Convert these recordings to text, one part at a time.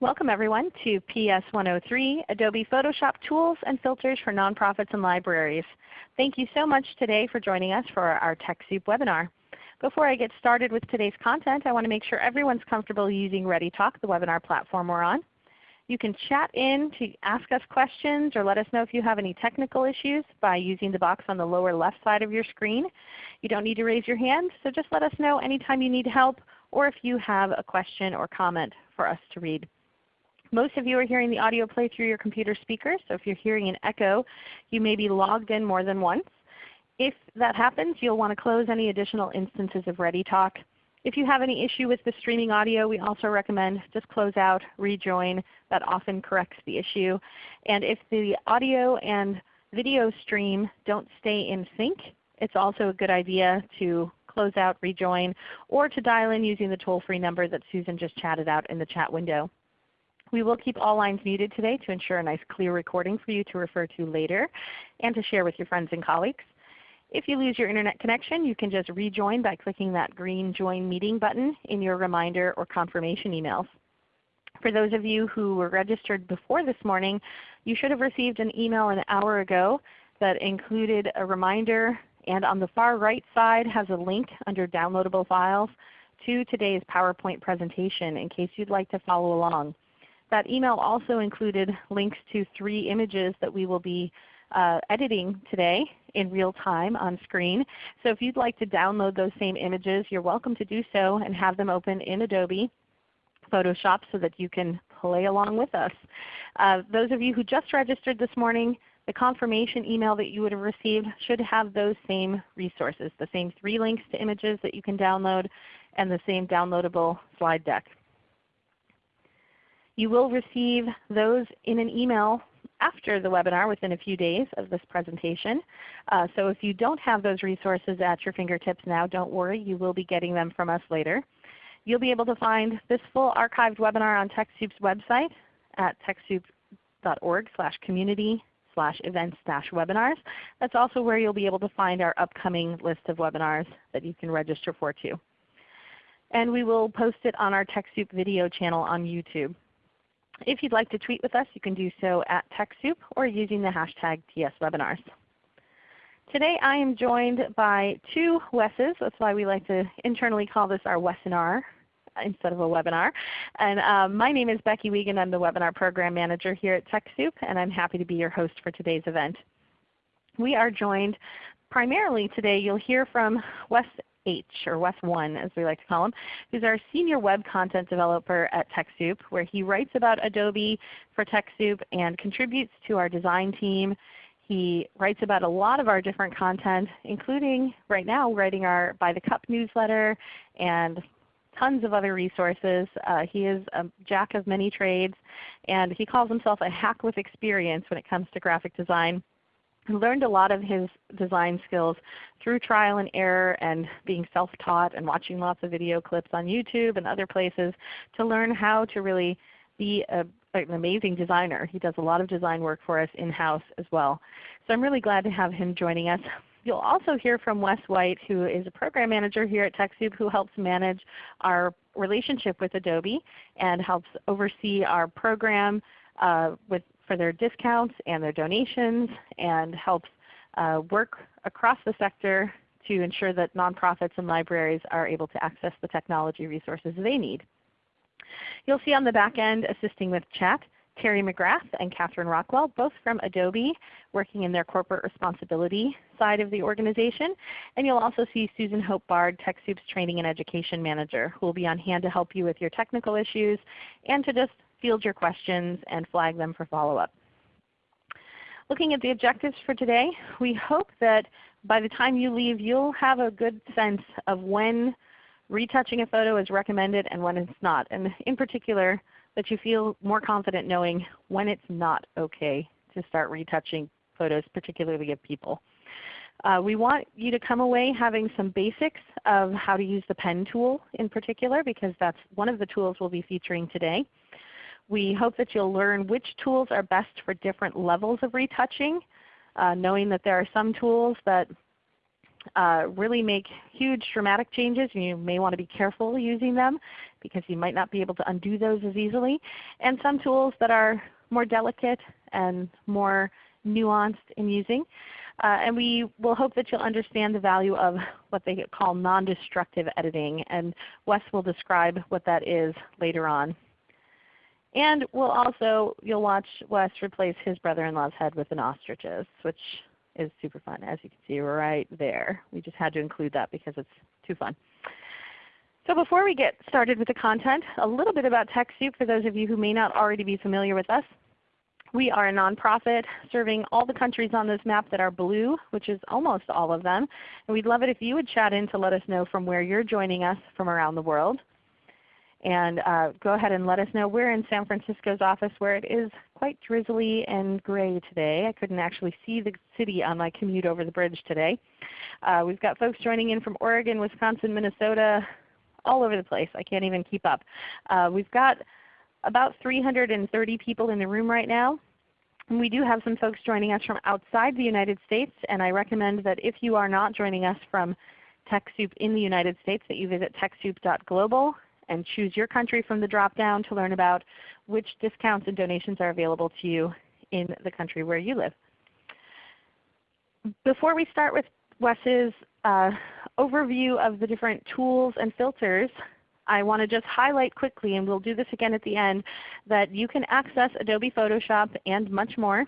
Welcome everyone to PS 103, Adobe Photoshop Tools and Filters for Nonprofits and Libraries. Thank you so much today for joining us for our TechSoup webinar. Before I get started with today's content, I want to make sure everyone's comfortable using ReadyTalk, the webinar platform we're on. You can chat in to ask us questions or let us know if you have any technical issues by using the box on the lower left side of your screen. You don't need to raise your hand, so just let us know anytime you need help or if you have a question or comment for us to read. Most of you are hearing the audio play through your computer speakers, so if you're hearing an echo, you may be logged in more than once. If that happens, you'll want to close any additional instances of ReadyTalk. If you have any issue with the streaming audio, we also recommend just close out, rejoin. That often corrects the issue. And if the audio and video stream don't stay in sync, it's also a good idea to close out, rejoin, or to dial in using the toll-free number that Susan just chatted out in the chat window. We will keep all lines muted today to ensure a nice clear recording for you to refer to later and to share with your friends and colleagues. If you lose your Internet connection, you can just rejoin by clicking that green Join Meeting button in your reminder or confirmation emails. For those of you who were registered before this morning, you should have received an email an hour ago that included a reminder and on the far right side has a link under downloadable files to today's PowerPoint presentation in case you'd like to follow along. That email also included links to three images that we will be uh, editing today in real time on screen. So if you'd like to download those same images, you're welcome to do so and have them open in Adobe Photoshop so that you can play along with us. Uh, those of you who just registered this morning, the confirmation email that you would have received should have those same resources, the same three links to images that you can download and the same downloadable slide deck. You will receive those in an email after the webinar within a few days of this presentation. Uh, so if you don't have those resources at your fingertips now, don't worry. You will be getting them from us later. You'll be able to find this full archived webinar on TechSoup's website at TechSoup.org slash community slash events dash webinars. That's also where you'll be able to find our upcoming list of webinars that you can register for too. And we will post it on our TechSoup video channel on YouTube. If you'd like to tweet with us, you can do so at TechSoup or using the hashtag TSWebinars. Today I am joined by two Wesses. That's why we like to internally call this our Wessinar instead of a webinar. And uh, my name is Becky Wiegand. I'm the Webinar Program Manager here at TechSoup, and I'm happy to be your host for today's event. We are joined primarily today, you'll hear from Wes H, or Wes 1 as we like to call him, who's our Senior Web Content Developer at TechSoup, where he writes about Adobe for TechSoup and contributes to our design team. He writes about a lot of our different content, including right now writing our By the Cup newsletter and tons of other resources. Uh, he is a jack of many trades, and he calls himself a hack with experience when it comes to graphic design learned a lot of his design skills through trial and error and being self-taught and watching lots of video clips on YouTube and other places to learn how to really be a, an amazing designer. He does a lot of design work for us in-house as well. So I'm really glad to have him joining us. You'll also hear from Wes White who is a program manager here at TechSoup who helps manage our relationship with Adobe and helps oversee our program uh, with for their discounts and their donations and helps uh, work across the sector to ensure that nonprofits and libraries are able to access the technology resources they need. You'll see on the back end assisting with chat Terry McGrath and Catherine Rockwell, both from Adobe, working in their corporate responsibility side of the organization. And you'll also see Susan Hope Bard, TechSoup's Training and Education Manager, who will be on hand to help you with your technical issues and to just field your questions and flag them for follow-up. Looking at the objectives for today, we hope that by the time you leave you'll have a good sense of when retouching a photo is recommended and when it's not. And in particular, that you feel more confident knowing when it's not okay to start retouching photos, particularly of people. Uh, we want you to come away having some basics of how to use the pen tool in particular because that's one of the tools we'll be featuring today. We hope that you'll learn which tools are best for different levels of retouching, uh, knowing that there are some tools that uh, really make huge dramatic changes and you may want to be careful using them because you might not be able to undo those as easily. And some tools that are more delicate and more nuanced in using. Uh, and we will hope that you'll understand the value of what they call non-destructive editing. And Wes will describe what that is later on. And we'll also, you'll watch Wes replace his brother-in-law's head with an ostrich's, which is super fun as you can see right there. We just had to include that because it's too fun. So before we get started with the content, a little bit about TechSoup for those of you who may not already be familiar with us. We are a nonprofit serving all the countries on this map that are blue, which is almost all of them. And we'd love it if you would chat in to let us know from where you're joining us from around the world. And uh, go ahead and let us know. We're in San Francisco's office where it is quite drizzly and gray today. I couldn't actually see the city on my commute over the bridge today. Uh, we've got folks joining in from Oregon, Wisconsin, Minnesota, all over the place. I can't even keep up. Uh, we've got about 330 people in the room right now. And we do have some folks joining us from outside the United States, and I recommend that if you are not joining us from TechSoup in the United States, that you visit TechSoup.global and choose your country from the drop-down to learn about which discounts and donations are available to you in the country where you live. Before we start with Wes's uh, overview of the different tools and filters, I want to just highlight quickly, and we'll do this again at the end, that you can access Adobe Photoshop and much more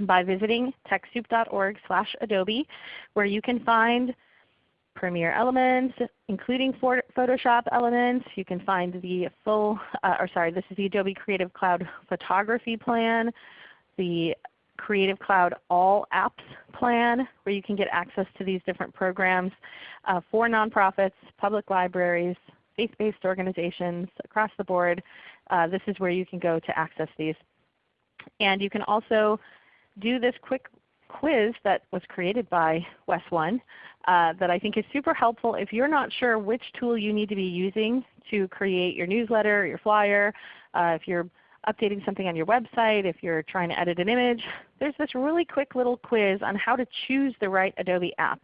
by visiting TechSoup.org Adobe, where you can find Premiere Elements, including Photoshop elements. You can find the full, uh, or sorry, this is the Adobe Creative Cloud Photography Plan, the Creative Cloud All Apps plan where you can get access to these different programs uh, for nonprofits, public libraries, faith-based organizations across the board. Uh, this is where you can go to access these. And you can also do this quick quiz that was created by Wes One uh, that I think is super helpful if you're not sure which tool you need to be using to create your newsletter, your flyer, uh, if you're updating something on your website, if you're trying to edit an image. There's this really quick little quiz on how to choose the right Adobe app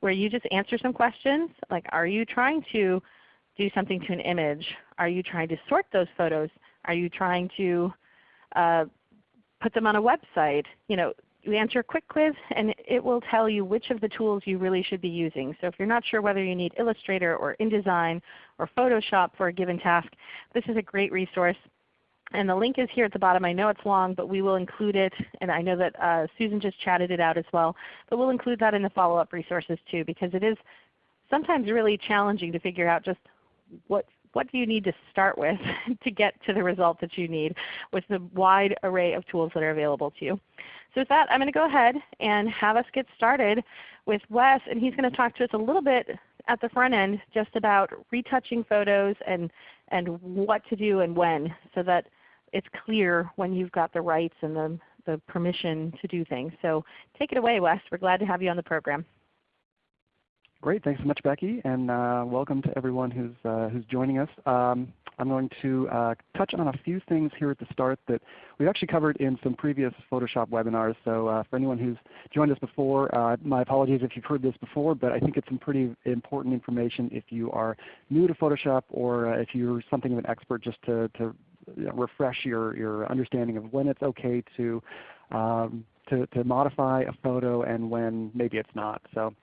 where you just answer some questions like are you trying to do something to an image? Are you trying to sort those photos? Are you trying to uh, put them on a website? You know, you answer a quick quiz and it will tell you which of the tools you really should be using. So if you're not sure whether you need Illustrator or InDesign or Photoshop for a given task, this is a great resource. And the link is here at the bottom. I know it's long, but we will include it. And I know that uh, Susan just chatted it out as well. But we'll include that in the follow-up resources too because it is sometimes really challenging to figure out just what what do you need to start with to get to the result that you need with the wide array of tools that are available to you. So with that, I'm going to go ahead and have us get started with Wes, and he's going to talk to us a little bit at the front end just about retouching photos and, and what to do and when so that it's clear when you've got the rights and the, the permission to do things. So take it away Wes. We're glad to have you on the program. Great. Thanks so much, Becky, and uh, welcome to everyone who's, uh, who's joining us. Um, I'm going to uh, touch on a few things here at the start that we've actually covered in some previous Photoshop webinars. So uh, for anyone who's joined us before, uh, my apologies if you've heard this before, but I think it's some pretty important information if you are new to Photoshop or uh, if you're something of an expert just to, to refresh your, your understanding of when it's okay to, um, to, to modify a photo and when maybe it's not. So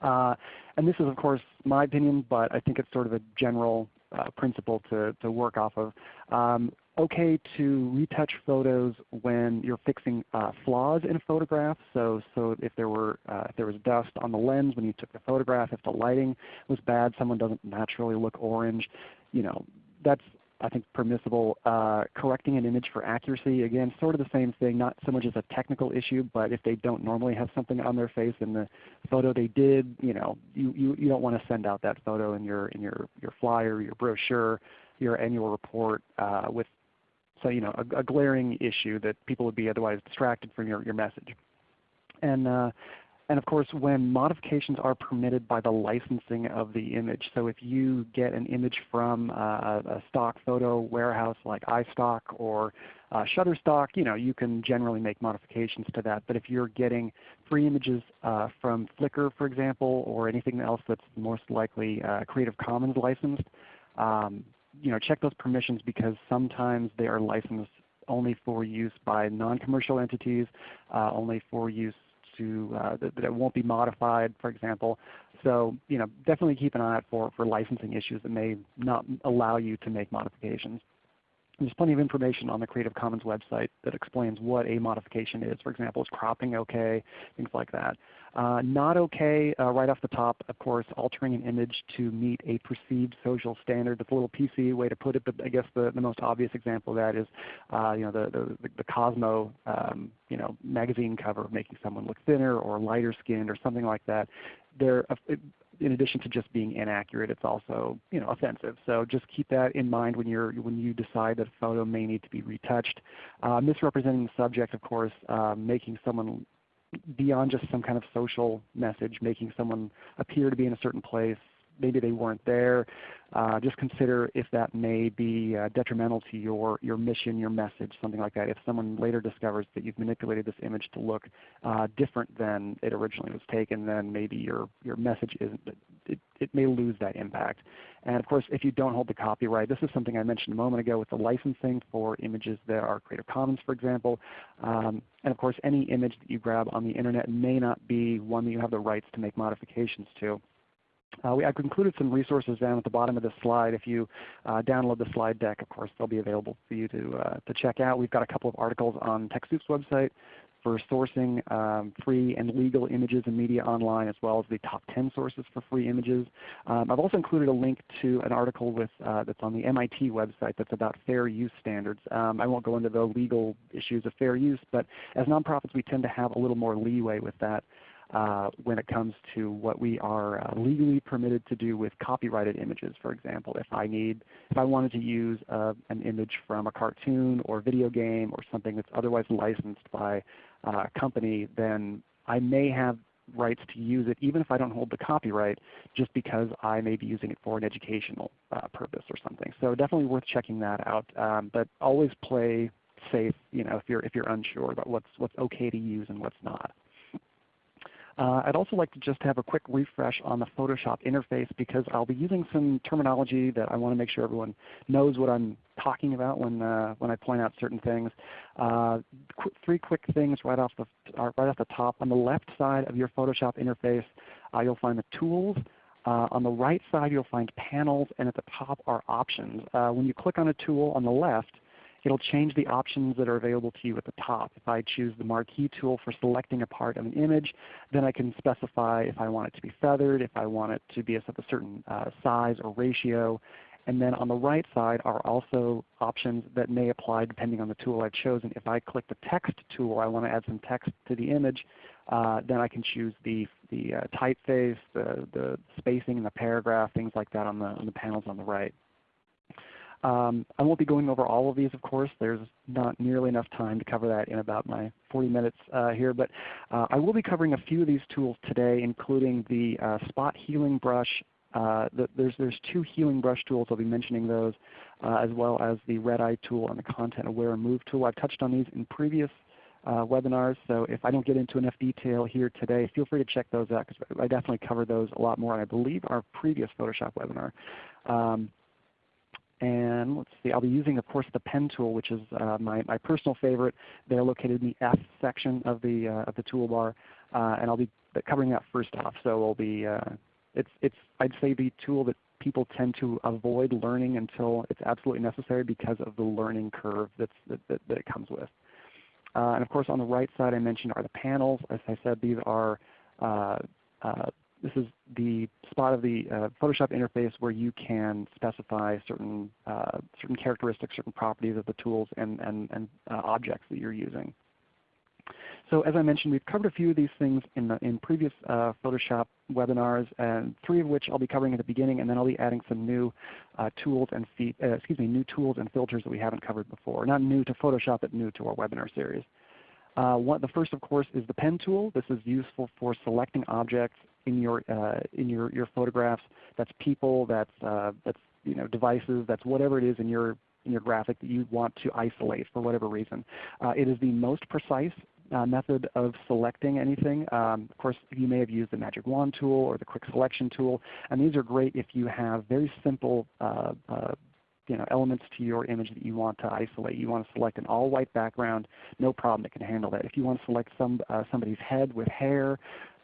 and this is of course my opinion, but I think it's sort of a general uh, principle to, to work off of. Um, okay to retouch photos when you're fixing uh, flaws in a photograph. So, so if there were uh, if there was dust on the lens when you took the photograph, if the lighting was bad, someone doesn't naturally look orange, you know, that's I think permissible. Uh, correcting an image for accuracy, again, sort of the same thing, not so much as a technical issue, but if they don't normally have something on their face in the photo they did, you know, you, you, you don't want to send out that photo in your, in your, your flyer, your brochure, your annual report uh, with so, you know, a, a, glaring issue that people would be otherwise distracted from your, your message. And uh, and of course, when modifications are permitted by the licensing of the image. So if you get an image from a, a stock photo warehouse like iStock or uh, Shutterstock, you know, you can generally make modifications to that. But if you're getting free images uh, from Flickr, for example, or anything else that's most likely uh, Creative Commons licensed, um, you know, check those permissions because sometimes they are licensed only for use by non-commercial entities, uh, only for use to uh, that, that, it won't be modified, for example. So you know, definitely keep an eye out for, for licensing issues that may not allow you to make modifications. There's plenty of information on the Creative Commons website that explains what a modification is. For example, is cropping okay, things like that. Uh, not okay, uh, right off the top, of course, altering an image to meet a perceived social standard. That's a little PC way to put it, but I guess the, the most obvious example of that is uh, you know, the, the, the Cosmo um, you know, magazine cover making someone look thinner or lighter skinned or something like that. There, in addition to just being inaccurate, it's also you know, offensive. So just keep that in mind when, you're, when you decide that a photo may need to be retouched. Uh, misrepresenting the subject, of course, uh, making someone beyond just some kind of social message, making someone appear to be in a certain place, maybe they weren't there. Uh, just consider if that may be uh, detrimental to your, your mission, your message, something like that. If someone later discovers that you've manipulated this image to look uh, different than it originally was taken, then maybe your, your message isn't, it, it may lose that impact. And of course, if you don't hold the copyright, this is something I mentioned a moment ago with the licensing for images that are Creative Commons, for example. Um, and of course, any image that you grab on the Internet may not be one that you have the rights to make modifications to. Uh, we, I've included some resources down at the bottom of this slide. If you uh, download the slide deck, of course, they'll be available for you to, uh, to check out. We've got a couple of articles on TechSoup's website for sourcing um, free and legal images and media online, as well as the top 10 sources for free images. Um, I've also included a link to an article with, uh, that's on the MIT website that's about fair use standards. Um, I won't go into the legal issues of fair use, but as nonprofits we tend to have a little more leeway with that. Uh, when it comes to what we are uh, legally permitted to do with copyrighted images. For example, if I need, if I wanted to use uh, an image from a cartoon or video game or something that's otherwise licensed by a company, then I may have rights to use it even if I don't hold the copyright just because I may be using it for an educational uh, purpose or something. So definitely worth checking that out. Um, but always play safe you know, if, you're, if you're unsure about what's, what's okay to use and what's not. Uh, I'd also like to just have a quick refresh on the Photoshop interface because I'll be using some terminology that I want to make sure everyone knows what I'm talking about when, uh, when I point out certain things. Uh, qu three quick things right off, the, uh, right off the top. On the left side of your Photoshop interface, uh, you'll find the tools. Uh, on the right side you'll find panels, and at the top are options. when you click on a tool on the left, It'll change the options that are available to you at the top. If I choose the marquee tool for selecting a part of an image, then I can specify if I want it to be feathered, if I want it to be a certain uh, size or ratio. And then on the right side are also options that may apply depending on the tool I've chosen. If I click the text tool, I want to add some text to the image, uh, then I can choose the, the uh, typeface, the, the spacing, and the paragraph, things like that on the, on the panels on the right. Um, I won't be going over all of these, of course. There's not nearly enough time to cover that in about my 40 minutes uh, here. But uh, I will be covering a few of these tools today, including the uh, Spot Healing Brush. Uh, the, there's, there's two healing brush tools. I'll be mentioning those, uh, as well as the Red Eye tool and the Content Aware Move tool. I've touched on these in previous uh, webinars. So if I don't get into enough detail here today, feel free to check those out because I definitely cover those a lot more. And I believe our previous Photoshop webinar. Um, and let's see, I'll be using, of course, the pen tool, which is uh, my, my personal favorite. They're located in the F section of the, uh, of the toolbar. Uh, and I'll be covering that first off. So we'll be, uh, it's, it's, I'd say the tool that people tend to avoid learning until it's absolutely necessary because of the learning curve that's, that, that, that it comes with. Uh, and of course on the right side I mentioned are the panels. As I said, these are uh, this is the spot of the uh, Photoshop interface where you can specify certain, uh, certain characteristics, certain properties of the tools and, and, and uh, objects that you're using. So as I mentioned, we've covered a few of these things in, the, in previous uh, Photoshop webinars, and three of which I'll be covering at the beginning, and then I'll be adding some new uh, tools and uh, excuse me, new tools and filters that we haven't covered before. Not new to Photoshop, but new to our webinar series. Uh, one, the first, of course, is the pen tool. This is useful for selecting objects in your uh, in your, your photographs. That's people. That's uh, that's you know devices. That's whatever it is in your in your graphic that you want to isolate for whatever reason. Uh, it is the most precise uh, method of selecting anything. Um, of course, you may have used the Magic Wand tool or the Quick Selection tool, and these are great if you have very simple uh, uh, you know, elements to your image that you want to isolate. You want to select an all white background, no problem, it can handle that. If you want to select some, uh, somebody's head with hair,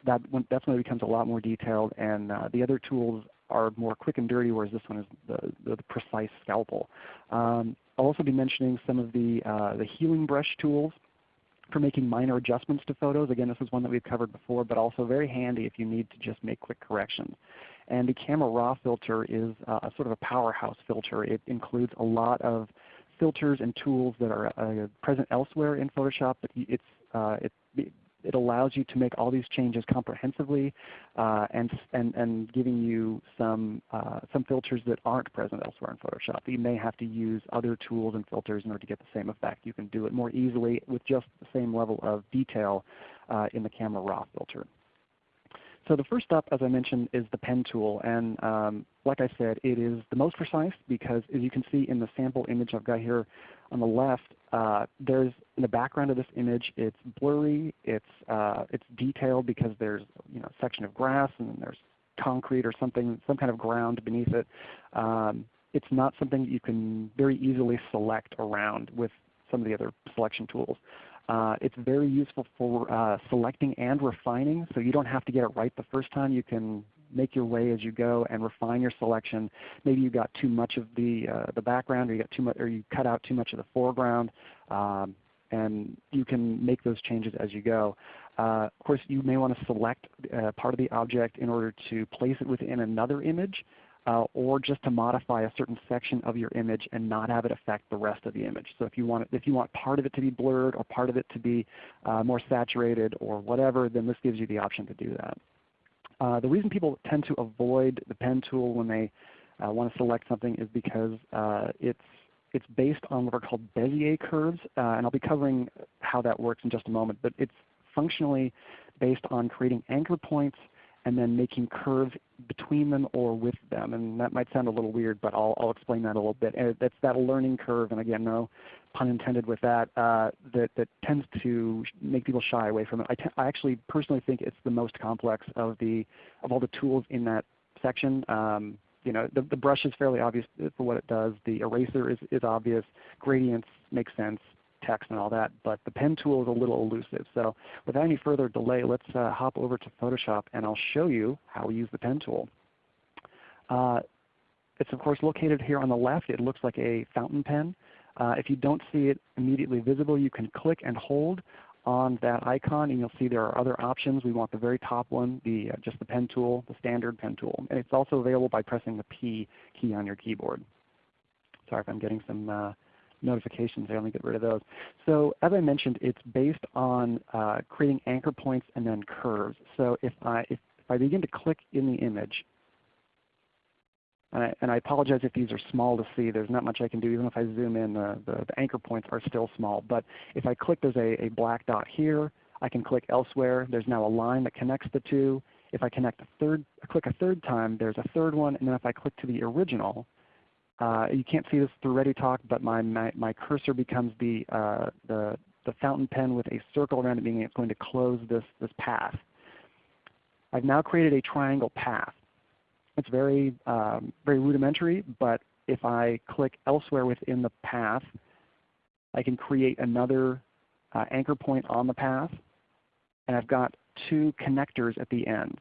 that when, that's when it becomes a lot more detailed. And uh, the other tools are more quick and dirty, whereas this one is the, the, precise scalpel. Um, I'll also be mentioning some of the, uh, the healing brush tools for making minor adjustments to photos. Again, this is one that we've covered before, but also very handy if you need to just make quick corrections. And the Camera Raw filter is uh, a sort of a powerhouse filter. It includes a lot of filters and tools that are uh, present elsewhere in Photoshop, but it's, uh, it, it allows you to make all these changes comprehensively uh, and, and, and giving you some, uh, some filters that aren't present elsewhere in Photoshop. You may have to use other tools and filters in order to get the same effect. You can do it more easily with just the same level of detail uh, in the Camera Raw filter. So the first step, as I mentioned, is the pen tool. And um, like I said, it is the most precise because as you can see in the sample image I've got here on the left, uh, there's in the background of this image, it's blurry, it's, uh, it's detailed because there's you know, a section of grass and there's concrete or something, some kind of ground beneath it. Um, it's not something that you can very easily select around with some of the other selection tools. Uh, it's very useful for uh, selecting and refining, so you don't have to get it right the first time. You can make your way as you go and refine your selection. Maybe you got too much of the uh, the background, or you got too much, or you cut out too much of the foreground, um, and you can make those changes as you go. Uh, of course, you may want to select uh, part of the object in order to place it within another image uh, or just to modify a certain section of your image and not have it affect the rest of the image. So if you want, if you want part of it to be blurred or part of it to be uh, more saturated or whatever, then this gives you the option to do that. Uh, the reason people tend to avoid the pen tool when they uh, want to select something is because uh, it's it's based on what are called Bezier curves, uh, and I'll be covering how that works in just a moment. But it's functionally based on creating anchor points and then making curves between them or with them. And that might sound a little weird, but I'll, I'll explain that a little bit. And that's that learning curve, and again, no pun intended with that, uh, that, that tends to make people shy away from it. I, I actually personally think it's the most complex of, the, of all the tools in that section. Um, you know, the, the brush is fairly obvious for what it does. The eraser is, is obvious. Gradients make sense text and all that, but the pen tool is a little elusive. So without any further delay, let's uh, hop over to Photoshop and I'll show you how we use the pen tool. Uh, it's of course located here on the left. It looks like a fountain pen. Uh, if you don't see it immediately visible, you can click and hold on that icon and you'll see there are other options. We want the very top one, the, uh, just the pen tool, the standard pen tool. And it's also available by pressing the P key on your keyboard. Sorry if I'm getting some uh, notifications. I only get rid of those. So as I mentioned, it's based on uh, creating anchor points and then curves. So if I, if, if I begin to click in the image, and I, and I, apologize if these are small to see. There's not much I can do. Even if I zoom in, the, the, the anchor points are still small. But if I click, there's a, a black dot here. I can click elsewhere. There's now a line that connects the two. If I connect a third, click a third time, there's a third one. And then if I click to the original, uh, you can't see this through ReadyTalk, but my, my, my cursor becomes the, uh, the, the fountain pen with a circle around it, meaning it's going to close this, this path. I've now created a triangle path. It's very, um, very rudimentary, but if I click elsewhere within the path, I can create another uh, anchor point on the path, and I've got two connectors at the end.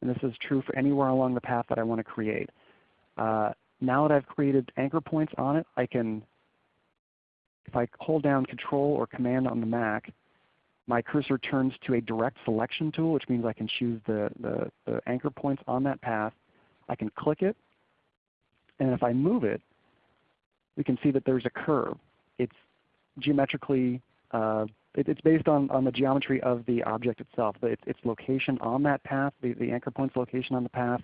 And this is true for anywhere along the path that I want to create. Uh, now that I've created anchor points on it, I can, if I hold down Control or Command on the Mac, my cursor turns to a direct selection tool, which means I can choose the, the, the anchor points on that path. I can click it, and if I move it, we can see that there's a curve. It's geometrically uh, it, it's based on, on the geometry of the object itself, its, its location on that path, the, the anchor point's location on the path,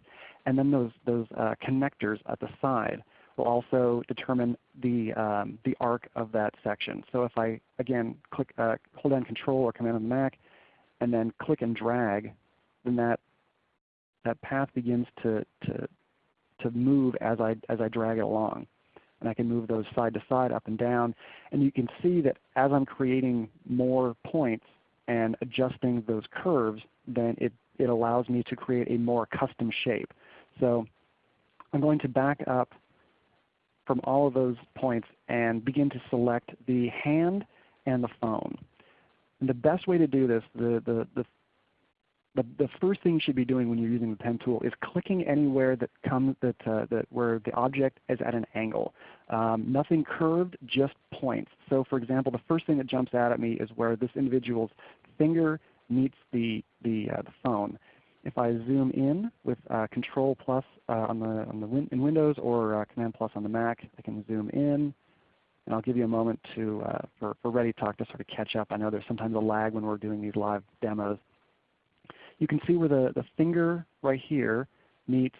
and then those, those uh, connectors at the side. will also determine the, um, the arc of that section. So if I, again, click, uh, hold down Control or Command on the Mac, and then click and drag, then that, that path begins to, to, to move as I, as I drag it along. And I can move those side to side, up and down. And you can see that as I'm creating more points and adjusting those curves, then it, it allows me to create a more custom shape. So I'm going to back up from all of those points and begin to select the hand and the phone. And the best way to do this, the, the, the, the, the first thing you should be doing when you're using the pen tool is clicking anywhere that comes that, uh, that where the object is at an angle. Um, nothing curved, just points. So for example, the first thing that jumps out at me is where this individual's finger meets the, the, uh, the phone. If I zoom in with uh, Control plus uh, on the, on the win in Windows or uh, Command plus on the Mac, I can zoom in. And I'll give you a moment to, uh, for, for ReadyTalk to sort of catch up. I know there's sometimes a lag when we're doing these live demos. You can see where the, the finger right here meets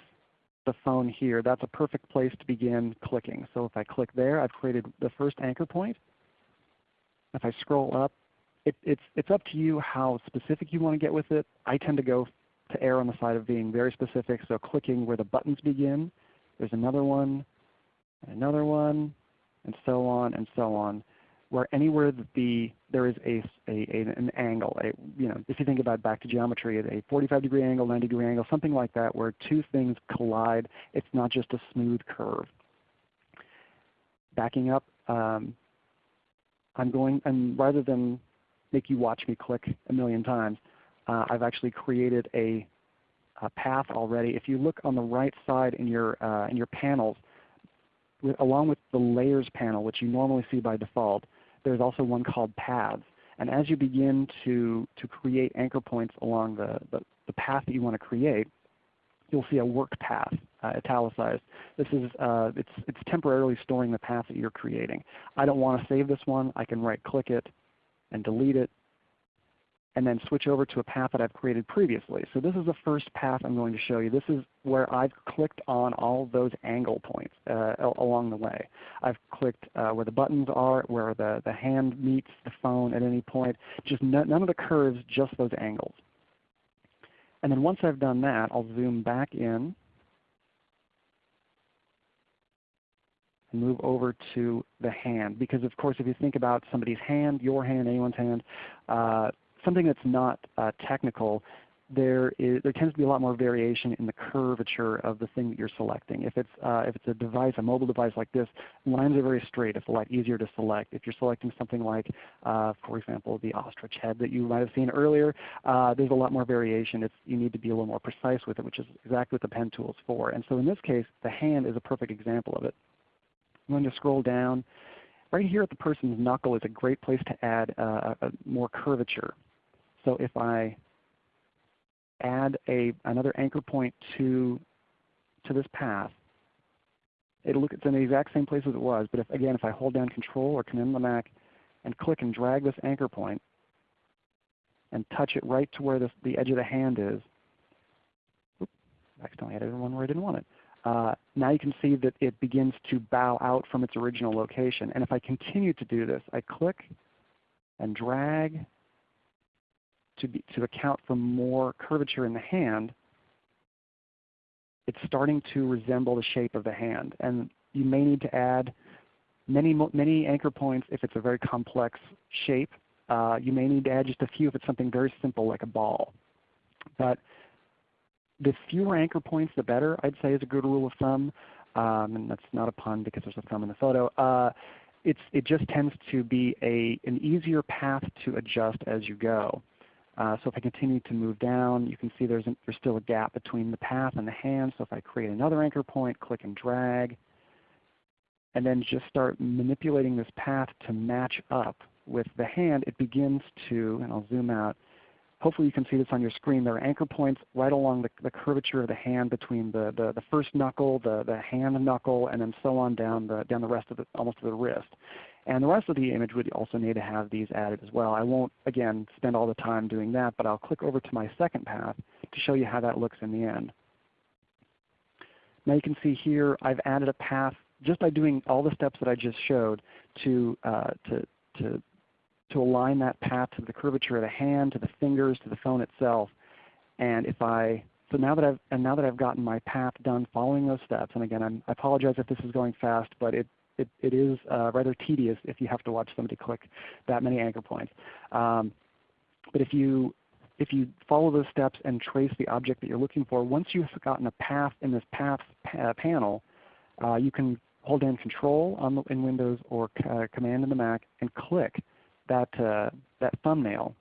the phone here. That's a perfect place to begin clicking. So if I click there, I've created the first anchor point. If I scroll up, it, it's, it's up to you how specific you want to get with it. I tend to go to err on the side of being very specific. So clicking where the buttons begin, there's another one, another one, and so on and so on. Where anywhere that the there is a, a, an angle, a, you know, if you think about back to geometry, a 45 degree angle, 90 degree angle, something like that, where two things collide, it's not just a smooth curve. Backing up, um, I'm going, and rather than make you watch me click a million times, uh, I've actually created a, a, path already. If you look on the right side in your, uh, in your panels, with, along with the Layers panel, which you normally see by default, there's also one called Paths. And as you begin to, to create anchor points along the, the, the path that you want to create, you'll see a work path uh, italicized. This is uh, it's, it's temporarily storing the path that you're creating. I don't want to save this one. I can right click it and delete it and then switch over to a path that I've created previously. So this is the first path I'm going to show you. This is where I've clicked on all those angle points uh, along the way. I've clicked uh, where the buttons are, where the, the hand meets the phone at any point. Just none of the curves, just those angles. And then once I've done that, I'll zoom back in and move over to the hand. Because of course if you think about somebody's hand, your hand, anyone's hand, uh, something that's not uh, technical, there, is, there tends to be a lot more variation in the curvature of the thing that you're selecting. If it's, uh, if it's a device, a mobile device like this, lines are very straight. It's a lot easier to select. If you're selecting something like, uh, for example, the ostrich head that you might have seen earlier, uh, there's a lot more variation. It's, you need to be a little more precise with it, which is exactly what the pen tool is for. And so in this case, the hand is a perfect example of it. I'm going to scroll down. Right here at the person's knuckle is a great place to add uh, more curvature. So if I add a, another anchor point to, to this path, it'll look it's in the exact same place as it was. But if, again, if I hold down Control or Command on the Mac and click and drag this anchor point and touch it right to where this, the edge of the hand is, oops, I accidentally added one where I didn't want it. Uh, now you can see that it begins to bow out from its original location. And if I continue to do this, I click and drag to, be, to account for more curvature in the hand, it's starting to resemble the shape of the hand. And you may need to add many, many anchor points if it's a very complex shape. Uh, you may need to add just a few if it's something very simple like a ball. But the fewer anchor points, the better, I'd say is a good rule of thumb. Um, and that's not a pun because there's a thumb in the photo. Uh, it just tends to be a, an easier path to adjust as you go. Uh, so if I continue to move down, you can see there's, an, there's still a gap between the path and the hand. So if I create another anchor point, click and drag, and then just start manipulating this path to match up with the hand, it begins to, and I'll zoom out, hopefully you can see this on your screen, there are anchor points right along the, the curvature of the hand between the, the, the, first knuckle, the, the hand knuckle, and then so on down the, down the rest of the, almost to the wrist. And the rest of the image would also need to have these added as well. I won't, again, spend all the time doing that, but I'll click over to my second path to show you how that looks in the end. Now you can see here I've added a path just by doing all the steps that I just showed to, uh, to, to, to align that path to the curvature of the hand, to the fingers, to the phone itself. And if I, so now that I've, and now that I've gotten my path done following those steps, and again I'm, i apologize if this is going fast, but it, it, it is uh, rather tedious if you have to watch somebody click that many anchor points. Um, but if you if you follow those steps and trace the object that you're looking for, once you've gotten a path in this path pa panel, uh, you can hold down Control on the, in Windows or uh, Command in the Mac and click that, uh, that thumbnail.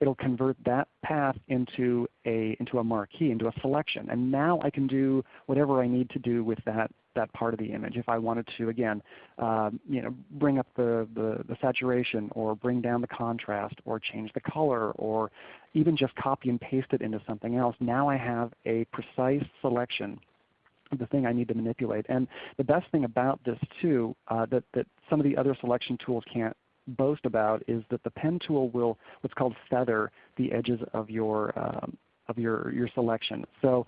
It'll convert that path into a, into a marquee, into a selection. And now I can do whatever I need to do with that that part of the image. If I wanted to, again, um, you know, bring up the, the, the, saturation or bring down the contrast or change the color or even just copy and paste it into something else, now I have a precise selection of the thing I need to manipulate. And the best thing about this too, uh, that, that some of the other selection tools can't boast about is that the pen tool will what's called feather the edges of your um, of your, your selection. So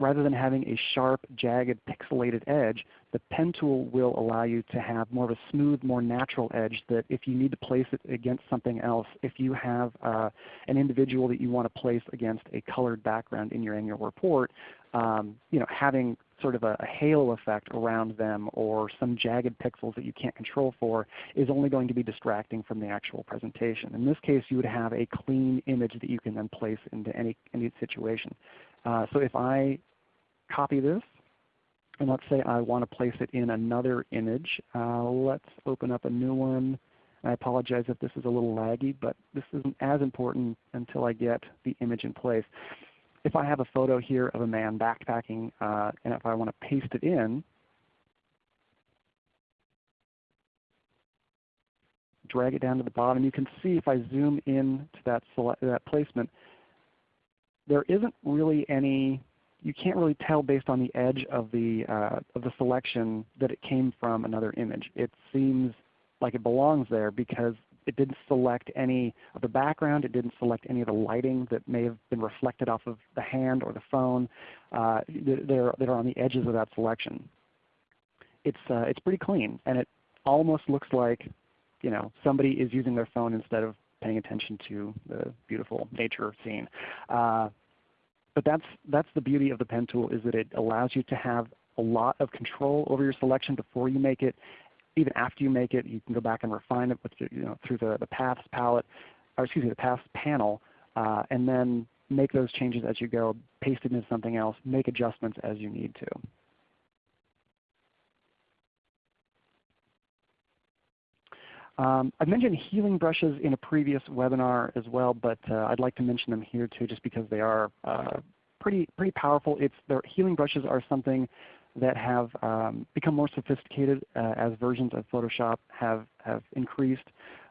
rather than having a sharp, jagged, pixelated edge, the pen tool will allow you to have more of a smooth, more natural edge that if you need to place it against something else, if you have uh, an individual that you want to place against a colored background in your annual report, um, you know, having sort of a, a, halo effect around them or some jagged pixels that you can't control for is only going to be distracting from the actual presentation. In this case, you would have a clean image that you can then place into any, any situation. Uh, so if I copy this. And let's say I want to place it in another image. Uh, let's open up a new one. I apologize if this is a little laggy, but this isn't as important until I get the image in place. If I have a photo here of a man backpacking, uh, and if I want to paste it in, drag it down to the bottom, you can see if I zoom in to that, that placement, there isn't really any you can't really tell based on the edge of the, uh, of the selection that it came from another image. It seems like it belongs there because it didn't select any of the background. It didn't select any of the lighting that may have been reflected off of the hand or the phone. Uh, they're, they're on the edges of that selection. It's, uh, it's pretty clean, and it almost looks like you know, somebody is using their phone instead of paying attention to the beautiful nature scene. Uh, but that's, that's the beauty of the pen tool is that it allows you to have a lot of control over your selection before you make it. Even after you make it, you can go back and refine it with, you know, through the, the paths palette, or excuse me, the paths panel, uh, and then make those changes as you go, paste it into something else, make adjustments as you need to. Um, I've mentioned healing brushes in a previous webinar as well, but uh, I'd like to mention them here too just because they are uh, pretty, pretty powerful. It's, their healing brushes are something that have um, become more sophisticated uh, as versions of Photoshop have, have increased.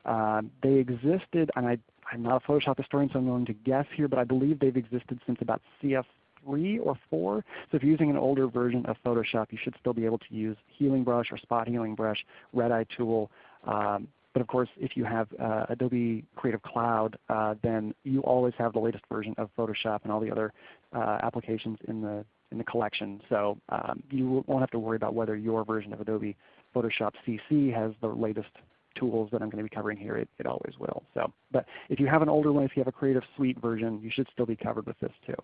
Um, they existed, and I, I'm not a Photoshop historian so I'm going to guess here, but I believe they've existed since about CS 3 or 4. So if you're using an older version of Photoshop, you should still be able to use Healing Brush or Spot Healing Brush, Red Eye Tool, um, but of course, if you have uh, Adobe Creative Cloud, uh, then you always have the latest version of Photoshop and all the other uh, applications in the in the collection. So um, you won't have to worry about whether your version of Adobe Photoshop CC has the latest tools that I'm going to be covering here. It, it always will. So, but if you have an older one, if you have a Creative Suite version, you should still be covered with this too.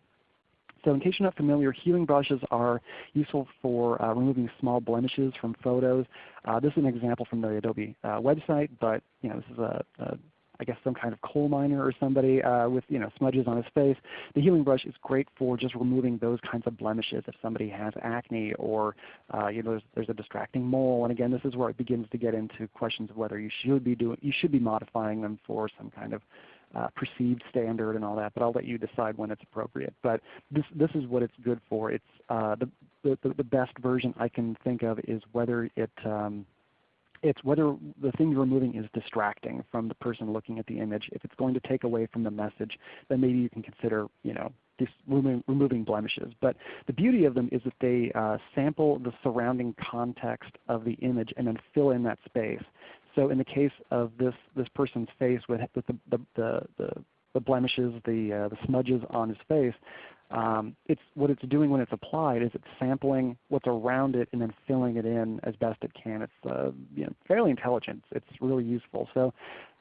So in case you're not familiar, healing brushes are useful for uh, removing small blemishes from photos. Uh, this is an example from the Adobe uh, website, but you know, this is a, a I guess some kind of coal miner or somebody uh, with you know smudges on his face. The healing brush is great for just removing those kinds of blemishes. If somebody has acne or uh, you know there's, there's, a distracting mole, and again this is where it begins to get into questions of whether you should be doing you should be modifying them for some kind of uh, perceived standard and all that, but I'll let you decide when it's appropriate. But this, this is what it's good for. It's uh, the, the, the best version I can think of is whether it um, it's whether the thing you're removing is distracting from the person looking at the image. If it's going to take away from the message, then maybe you can consider you know, removing, removing, blemishes. But the beauty of them is that they uh, sample the surrounding context of the image and then fill in that space. So in the case of this, this person's face with, with the, the, the, the, the blemishes, the, uh, the smudges on his face, um, it's, what it's doing when it's applied is it's sampling what's around it and then filling it in as best it can. It's uh, you know, fairly intelligent. It's really useful. So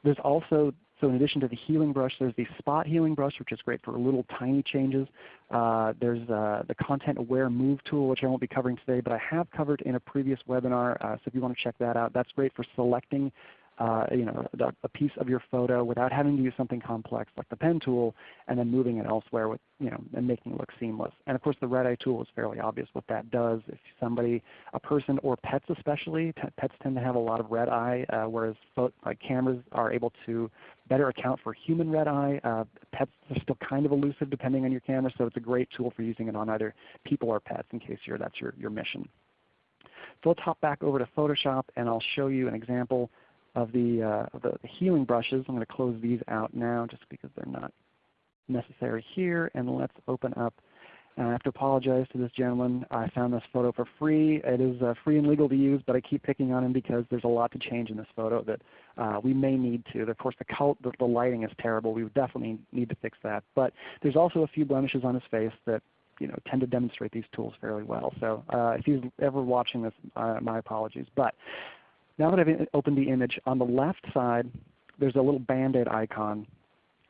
there's also so in addition to the healing brush, there's the spot healing brush, which is great for little tiny changes. Uh, there's uh, the content aware move tool, which I won't be covering today, but I have covered in a previous webinar. Uh, so if you want to check that out, that's great for selecting uh, you know, a piece of your photo without having to use something complex like the pen tool and then moving it elsewhere with, you know, and making it look seamless. And of course the red eye tool is fairly obvious what that does. If somebody, a person or pets especially, pets tend to have a lot of red eye, uh, whereas like cameras are able to better account for human red eye. Uh, pets are still kind of elusive depending on your camera, so it's a great tool for using it on either people or pets in case you're, that's your, your mission. So let's hop back over to Photoshop and I'll show you an example of the, uh, the, healing brushes. I'm going to close these out now just because they're not necessary here. And let's open up and I have to apologize to this gentleman. I found this photo for free. It is uh, free and legal to use, but I keep picking on him because there's a lot to change in this photo that uh, we may need to. Of course, the, cult, the, the lighting is terrible. We would definitely need to fix that. But there's also a few blemishes on his face that you know, tend to demonstrate these tools fairly well. So uh, if he's ever watching this, uh, my apologies. But now that I've opened the image, on the left side there's a little Band-Aid icon.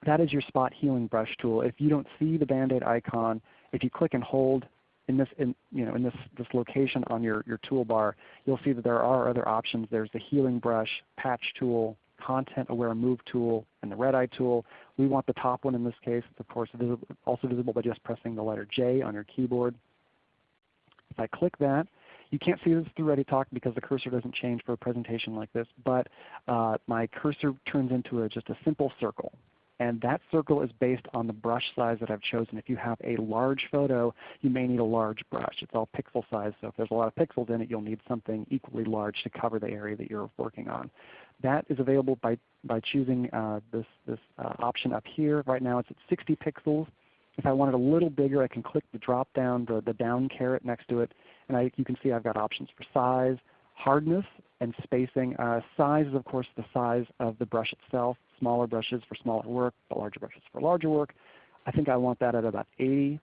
That is your spot healing brush tool. If you don't see the Band-Aid icon, if you click and hold in this, in, you know, in this, this location on your, your toolbar, you'll see that there are other options. There's the healing brush, patch tool, content aware move tool, and the red eye tool. We want the top one in this case. It's of course also visible by just pressing the letter J on your keyboard. If I click that, you can't see this through ReadyTalk because the cursor doesn't change for a presentation like this, but uh, my cursor turns into a, just a simple circle. And that circle is based on the brush size that I've chosen. If you have a large photo, you may need a large brush. It's all pixel size, so if there's a lot of pixels in it, you'll need something equally large to cover the area that you're working on. That is available by, by choosing uh, this, this uh, option up here. Right now it's at 60 pixels. If I want it a little bigger, I can click the drop down, the, the down caret next to it, and I, you can see I've got options for size, hardness, and spacing. Uh, size is of course the size of the brush itself. Smaller brushes for smaller work, but larger brushes for larger work. I think I want that at about 80.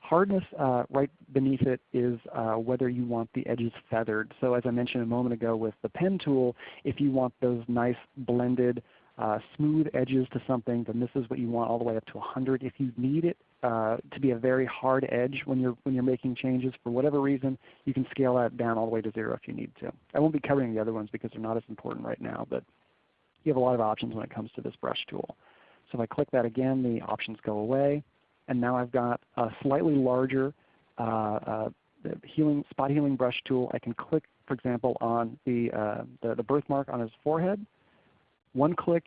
Hardness uh, right beneath it is uh, whether you want the edges feathered. So as I mentioned a moment ago with the pen tool, if you want those nice blended uh, smooth edges to something, then this is what you want all the way up to 100. If you need it uh, to be a very hard edge when you're, when you're making changes for whatever reason, you can scale that down all the way to 0 if you need to. I won't be covering the other ones because they're not as important right now, but you have a lot of options when it comes to this brush tool. So if I click that again, the options go away. And now I've got a slightly larger uh, uh, healing, spot healing brush tool. I can click, for example, on the, uh, the, the birthmark on his forehead one click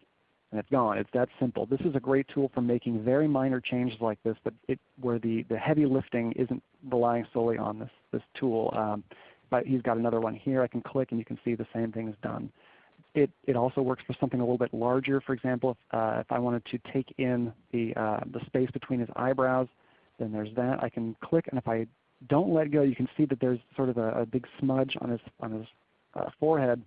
and it's gone. It's that simple. This is a great tool for making very minor changes like this, but it, where the, the heavy lifting isn't relying solely on this, this tool. Um, but he's got another one here. I can click and you can see the same thing is done. It, it also works for something a little bit larger. For example, if, uh, if I wanted to take in the, uh, the space between his eyebrows, then there's that. I can click and if I don't let go, you can see that there's sort of a, a big smudge on his, on his uh, forehead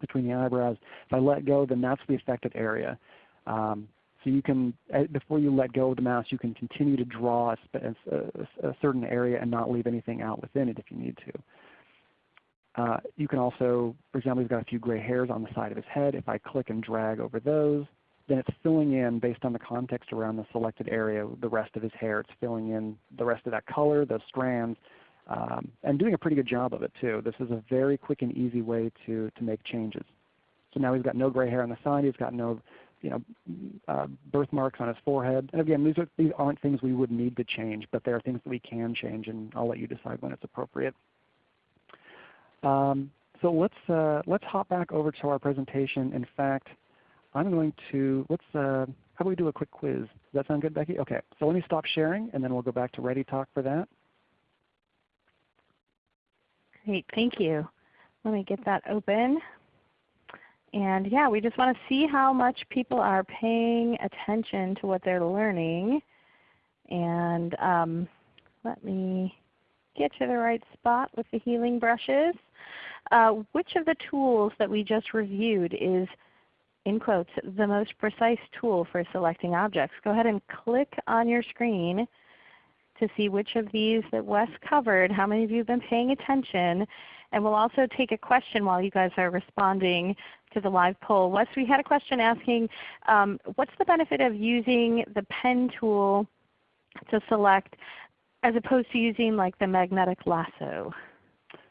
between the eyebrows. If I let go, then that's the affected area. Um, so you can, eh, before you let go of the mouse, you can continue to draw a, a, a, certain area and not leave anything out within it if you need to. Uh, you can also, for example, he's got a few gray hairs on the side of his head. If I click and drag over those, then it's filling in based on the context around the selected area, the rest of his hair. It's filling in the rest of that color, those strands, um, and doing a pretty good job of it too. This is a very quick and easy way to, to make changes. So now he's got no gray hair on the side. He's got no you know, uh, birthmarks on his forehead. And again, these, are, these aren't things we would need to change, but they are things that we can change, and I'll let you decide when it's appropriate. Um, so let's, uh, let's hop back over to our presentation. In fact, I'm going to, let's, uh, how about we do a quick quiz? Does that sound good, Becky? Okay, so let me stop sharing, and then we'll go back to ReadyTalk for that. Great, thank you. Let me get that open. And yeah, we just want to see how much people are paying attention to what they're learning. And um, let me get to the right spot with the healing brushes. Uh, which of the tools that we just reviewed is in quotes, the most precise tool for selecting objects. Go ahead and click on your screen to see which of these that Wes covered, how many of you have been paying attention. And we'll also take a question while you guys are responding to the live poll. Wes, we had a question asking, um, what's the benefit of using the pen tool to select as opposed to using like the magnetic lasso?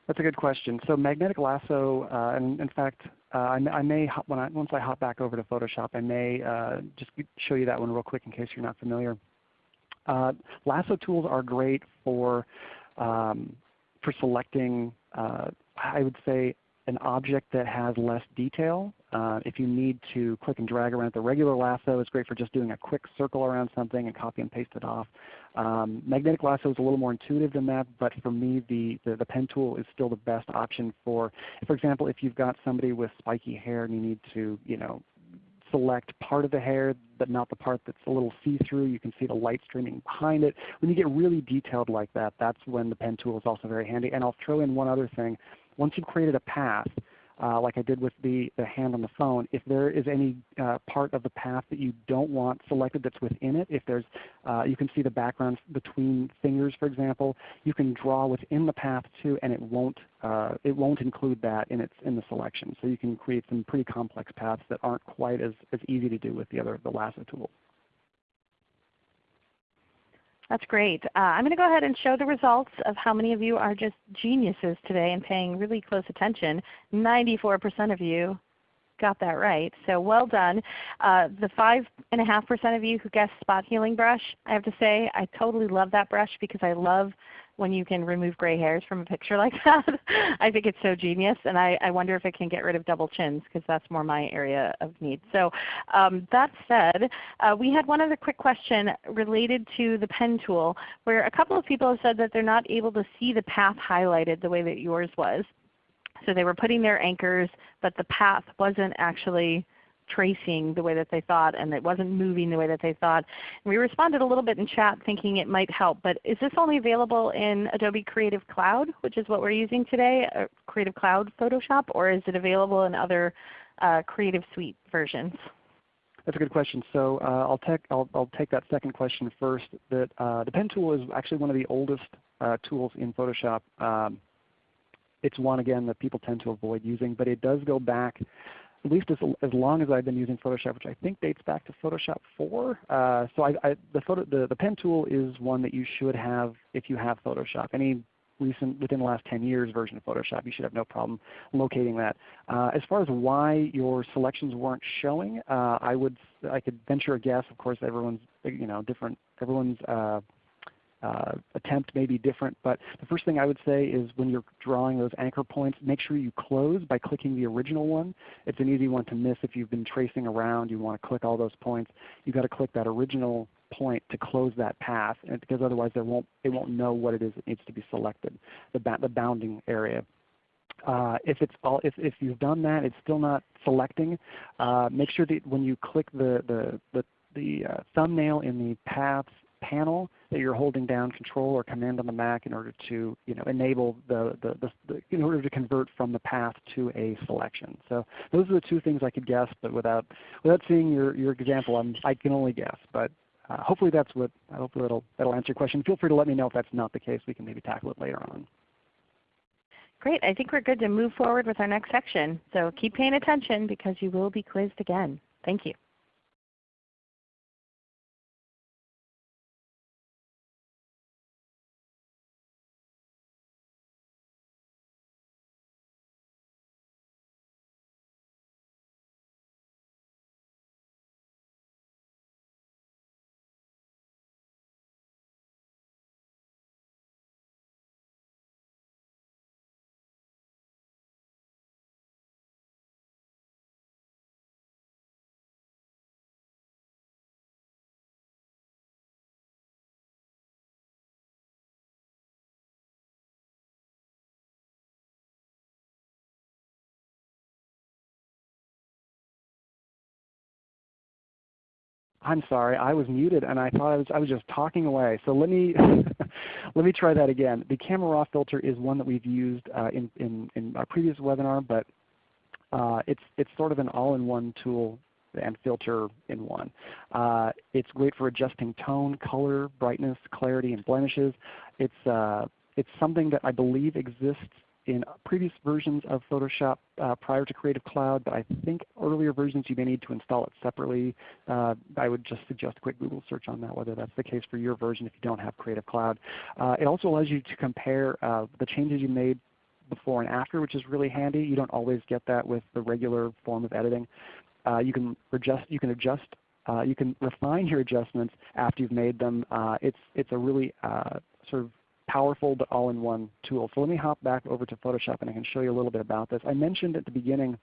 That's a good question. So magnetic lasso, uh, and in fact, uh, I, may when I, once I hop back over to Photoshop, I may uh, just show you that one real quick in case you're not familiar. Uh, lasso tools are great for um, for selecting. Uh, I would say an object that has less detail. Uh, if you need to click and drag around the regular lasso, it's great for just doing a quick circle around something and copy and paste it off. Um, magnetic lasso is a little more intuitive than that, but for me the, the, the, pen tool is still the best option for, for example, if you've got somebody with spiky hair and you need to you know, select part of the hair but not the part that's a little see-through. You can see the light streaming behind it. When you get really detailed like that, that's when the pen tool is also very handy. And I'll throw in one other thing. Once you've created a path, uh, like I did with the, the hand on the phone, if there is any uh, part of the path that you don't want selected that's within it, if there's, uh, you can see the background between fingers for example, you can draw within the path too and it won't, uh, it won't include that in, its, in the selection. So you can create some pretty complex paths that aren't quite as, as easy to do with the other the lasso tool. That's great. Uh, I'm going to go ahead and show the results of how many of you are just geniuses today and paying really close attention. 94% of you got that right. So well done. Uh, the 5.5% of you who guessed spot healing brush, I have to say I totally love that brush because I love when you can remove gray hairs from a picture like that. I think it's so genius, and I, I, wonder if it can get rid of double chins because that's more my area of need. So um, that said, uh, we had one other quick question related to the pen tool where a couple of people have said that they're not able to see the path highlighted the way that yours was. So they were putting their anchors, but the path wasn't actually tracing the way that they thought and it wasn't moving the way that they thought. And we responded a little bit in chat thinking it might help. But is this only available in Adobe Creative Cloud, which is what we're using today, uh, Creative Cloud Photoshop, or is it available in other uh, Creative Suite versions? That's a good question. So uh, I'll, take, I'll, I'll, take that second question first. That uh, the pen tool is actually one of the oldest uh, tools in Photoshop. Um, it's one again that people tend to avoid using, but it does go back at least as, as long as I've been using Photoshop, which I think dates back to Photoshop 4. Uh, so I, I, the, photo, the, the pen tool is one that you should have if you have Photoshop. Any recent, within the last 10 years version of Photoshop, you should have no problem locating that. Uh, as far as why your selections weren't showing, uh, I would, I could venture a guess. Of course, everyone's, you know, different. Everyone's uh, attempt may be different, but the first thing I would say is when you're drawing those anchor points, make sure you close by clicking the original one. It's an easy one to miss if you've been tracing around. You want to click all those points. You've got to click that original point to close that path, because otherwise there won't, it won't know what it is that needs to be selected, the, the bounding area. Uh, if it's all, if, if you've done that, it's still not selecting. Uh, make sure that when you click the the the, the uh, thumbnail in the paths panel that you're holding down Control or Command on the Mac in order to you know, enable the, the, the, the, in order to convert from the path to a selection. So those are the two things I could guess, but without without seeing your, your example, I'm, I can only guess. But uh, hopefully that's what hopefully that'll that'll answer your question. Feel free to let me know if that's not the case. We can maybe tackle it later on. Great. I think we're good to move forward with our next section. So keep paying attention because you will be quizzed again. Thank you. I'm sorry, I was muted and I thought I was, I was just talking away. So let me, let me try that again. The camera raw filter is one that we've used uh, in, in, in our previous webinar, but uh, it's, it's sort of an all-in-one tool and filter in one. Uh, it's great for adjusting tone, color, brightness, clarity, and blemishes. It's, uh, it's something that I believe exists in previous versions of Photoshop uh, prior to Creative Cloud, but I think earlier versions you may need to install it separately. Uh, I would just suggest a quick Google search on that, whether that's the case for your version if you don't have Creative Cloud. Uh, it also allows you to compare uh, the changes you made before and after, which is really handy. You don't always get that with the regular form of editing. Uh, you can adjust, you can adjust uh, you can refine your adjustments after you've made them. It's, it's a really sort of powerful but all-in-one tool. So let me hop back over to Photoshop and I can show you a little bit about this. I mentioned at the beginning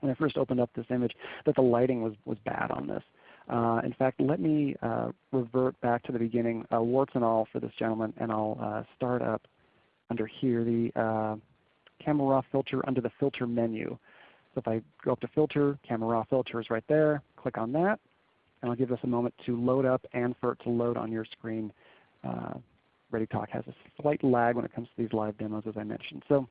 when I first opened up this image that the lighting was, was bad on this. Uh, in fact, let me uh, revert back to the beginning, uh, warts and all for this gentleman, and I'll start up under here the camera raw filter under the filter menu. So if I go up to filter, camera raw filter is right there. Click on that, and I'll give this a moment to load up and for it to load on your screen. ReadyTalk has a slight lag when it comes to these live demos as I mentioned. So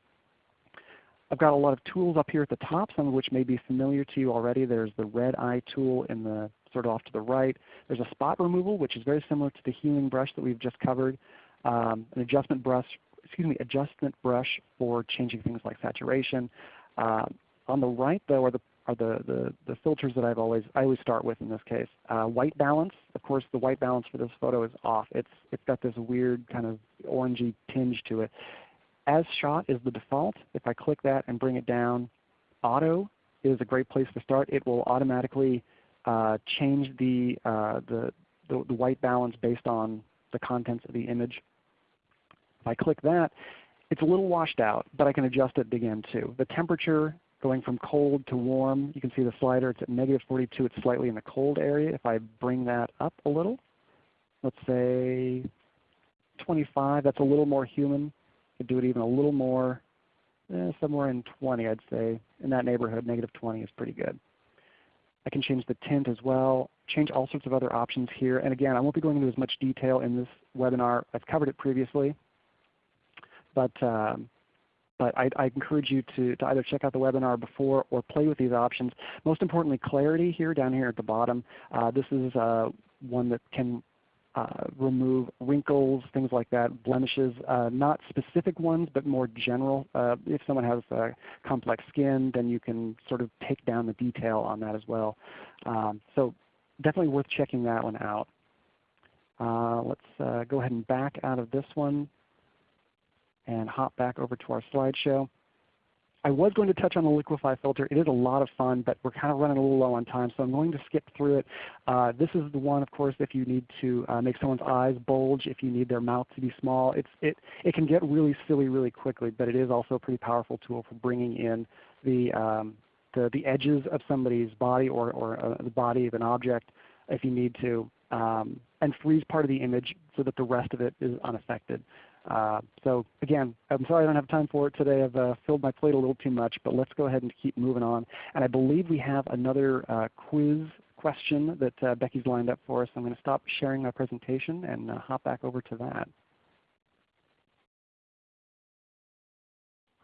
I've got a lot of tools up here at the top, some of which may be familiar to you already. There's the red eye tool in the sort of off to the right. There's a spot removal, which is very similar to the healing brush that we've just covered. Um, an adjustment brush, excuse me, adjustment brush for changing things like saturation. Uh, on the right though are the are the, the, the, filters that I've always I always start with in this case. Uh, white balance, of course the white balance for this photo is off. It's it's got this weird kind of orangey tinge to it. As shot is the default. If I click that and bring it down, auto is a great place to start. It will automatically uh, change the, uh, the, the, the white balance based on the contents of the image. If I click that, it's a little washed out, but I can adjust it again too. The temperature going from cold to warm, you can see the slider. It's at negative 42. It's slightly in the cold area. If I bring that up a little, let's say 25, that's a little more human. Could do it even a little more, eh, somewhere in 20 I'd say. In that neighborhood, negative 20 is pretty good. I can change the tint as well, change all sorts of other options here. And again, I won't be going into as much detail in this webinar. I've covered it previously. But, um, but I, I, encourage you to, to either check out the webinar before or play with these options. Most importantly, clarity here down here at the bottom. Uh, this is uh, one that can uh, remove wrinkles, things like that, blemishes, uh, not specific ones, but more general. Uh, if someone has complex skin, then you can sort of take down the detail on that as well. Um, so definitely worth checking that one out. Uh, let's uh, go ahead and back out of this one and hop back over to our slideshow. I was going to touch on the Liquify filter. It is a lot of fun, but we're kind of running a little low on time, so I'm going to skip through it. Uh, this is the one, of course, if you need to uh, make someone's eyes bulge, if you need their mouth to be small. It's, it, it can get really silly really quickly, but it is also a pretty powerful tool for bringing in the, um, the, the edges of somebody's body or, or uh, the body of an object if you need to, um, and freeze part of the image so that the rest of it is unaffected. Uh, so again, I'm sorry I don't have time for it today. I've uh, filled my plate a little too much, but let's go ahead and keep moving on. And I believe we have another uh, quiz question that uh, Becky's lined up for us. I'm going to stop sharing my presentation and uh, hop back over to that.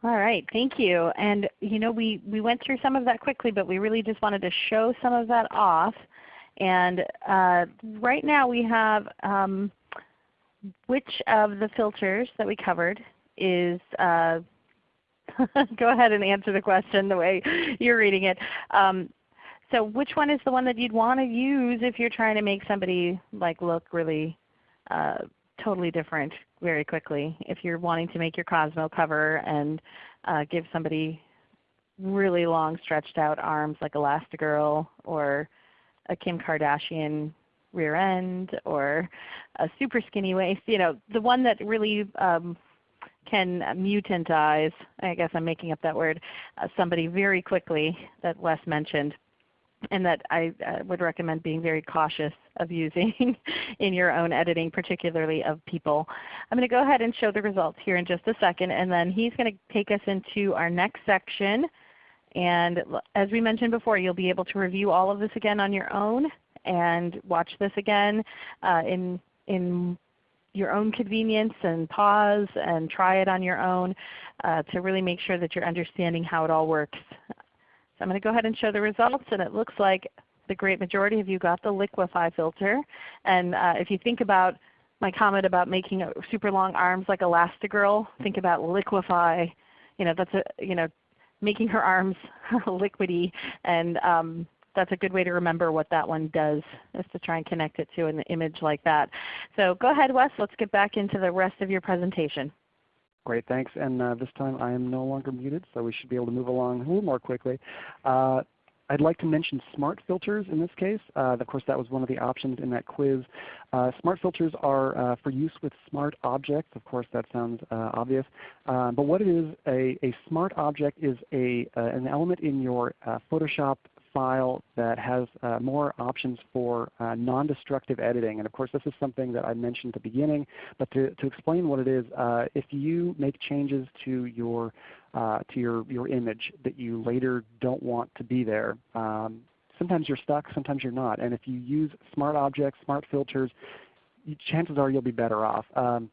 All right, thank you. And you know, we, we went through some of that quickly, but we really just wanted to show some of that off. And right now we have um, which of the filters that we covered is uh, go ahead and answer the question the way you're reading it. Um, so which one is the one that you'd want to use if you're trying to make somebody like look really uh, totally different very quickly? If you're wanting to make your Cosmo cover and uh, give somebody really long stretched out arms like Elastigirl or a Kim Kardashian rear end or a super skinny waist. You know, the one that really um, can mutantize, I guess I'm making up that word, uh, somebody very quickly that Wes mentioned and that I uh, would recommend being very cautious of using in your own editing, particularly of people. I'm going to go ahead and show the results here in just a second, and then he's going to take us into our next section. And as we mentioned before, you'll be able to review all of this again on your own and watch this again uh, in, in your own convenience and pause and try it on your own uh, to really make sure that you're understanding how it all works. So I'm going to go ahead and show the results and it looks like the great majority of you got the Liquify filter. And uh, if you think about my comment about making super long arms like Elastigirl, think about Liquify. You know, that's a, you know, making her arms liquidy and um, that's a good way to remember what that one does is to try and connect it to an image like that. So go ahead Wes, let's get back into the rest of your presentation. Great, thanks. And uh, this time I am no longer muted, so we should be able to move along a little more quickly. Uh, I'd like to mention smart filters in this case. Uh, of course, that was one of the options in that quiz. Uh, smart filters are uh, for use with smart objects. Of course, that sounds uh, obvious. Uh, but what it is, a, a smart object is a, uh, an element in your Photoshop file that has uh, more options for uh, non-destructive editing. And of course this is something that I mentioned at the beginning, but to, to explain what it is, uh, if you make changes to your, uh, to your, your image that you later don't want to be there, um, sometimes you're stuck, sometimes you're not. And if you use smart objects, smart filters, chances are you'll be better off. Um,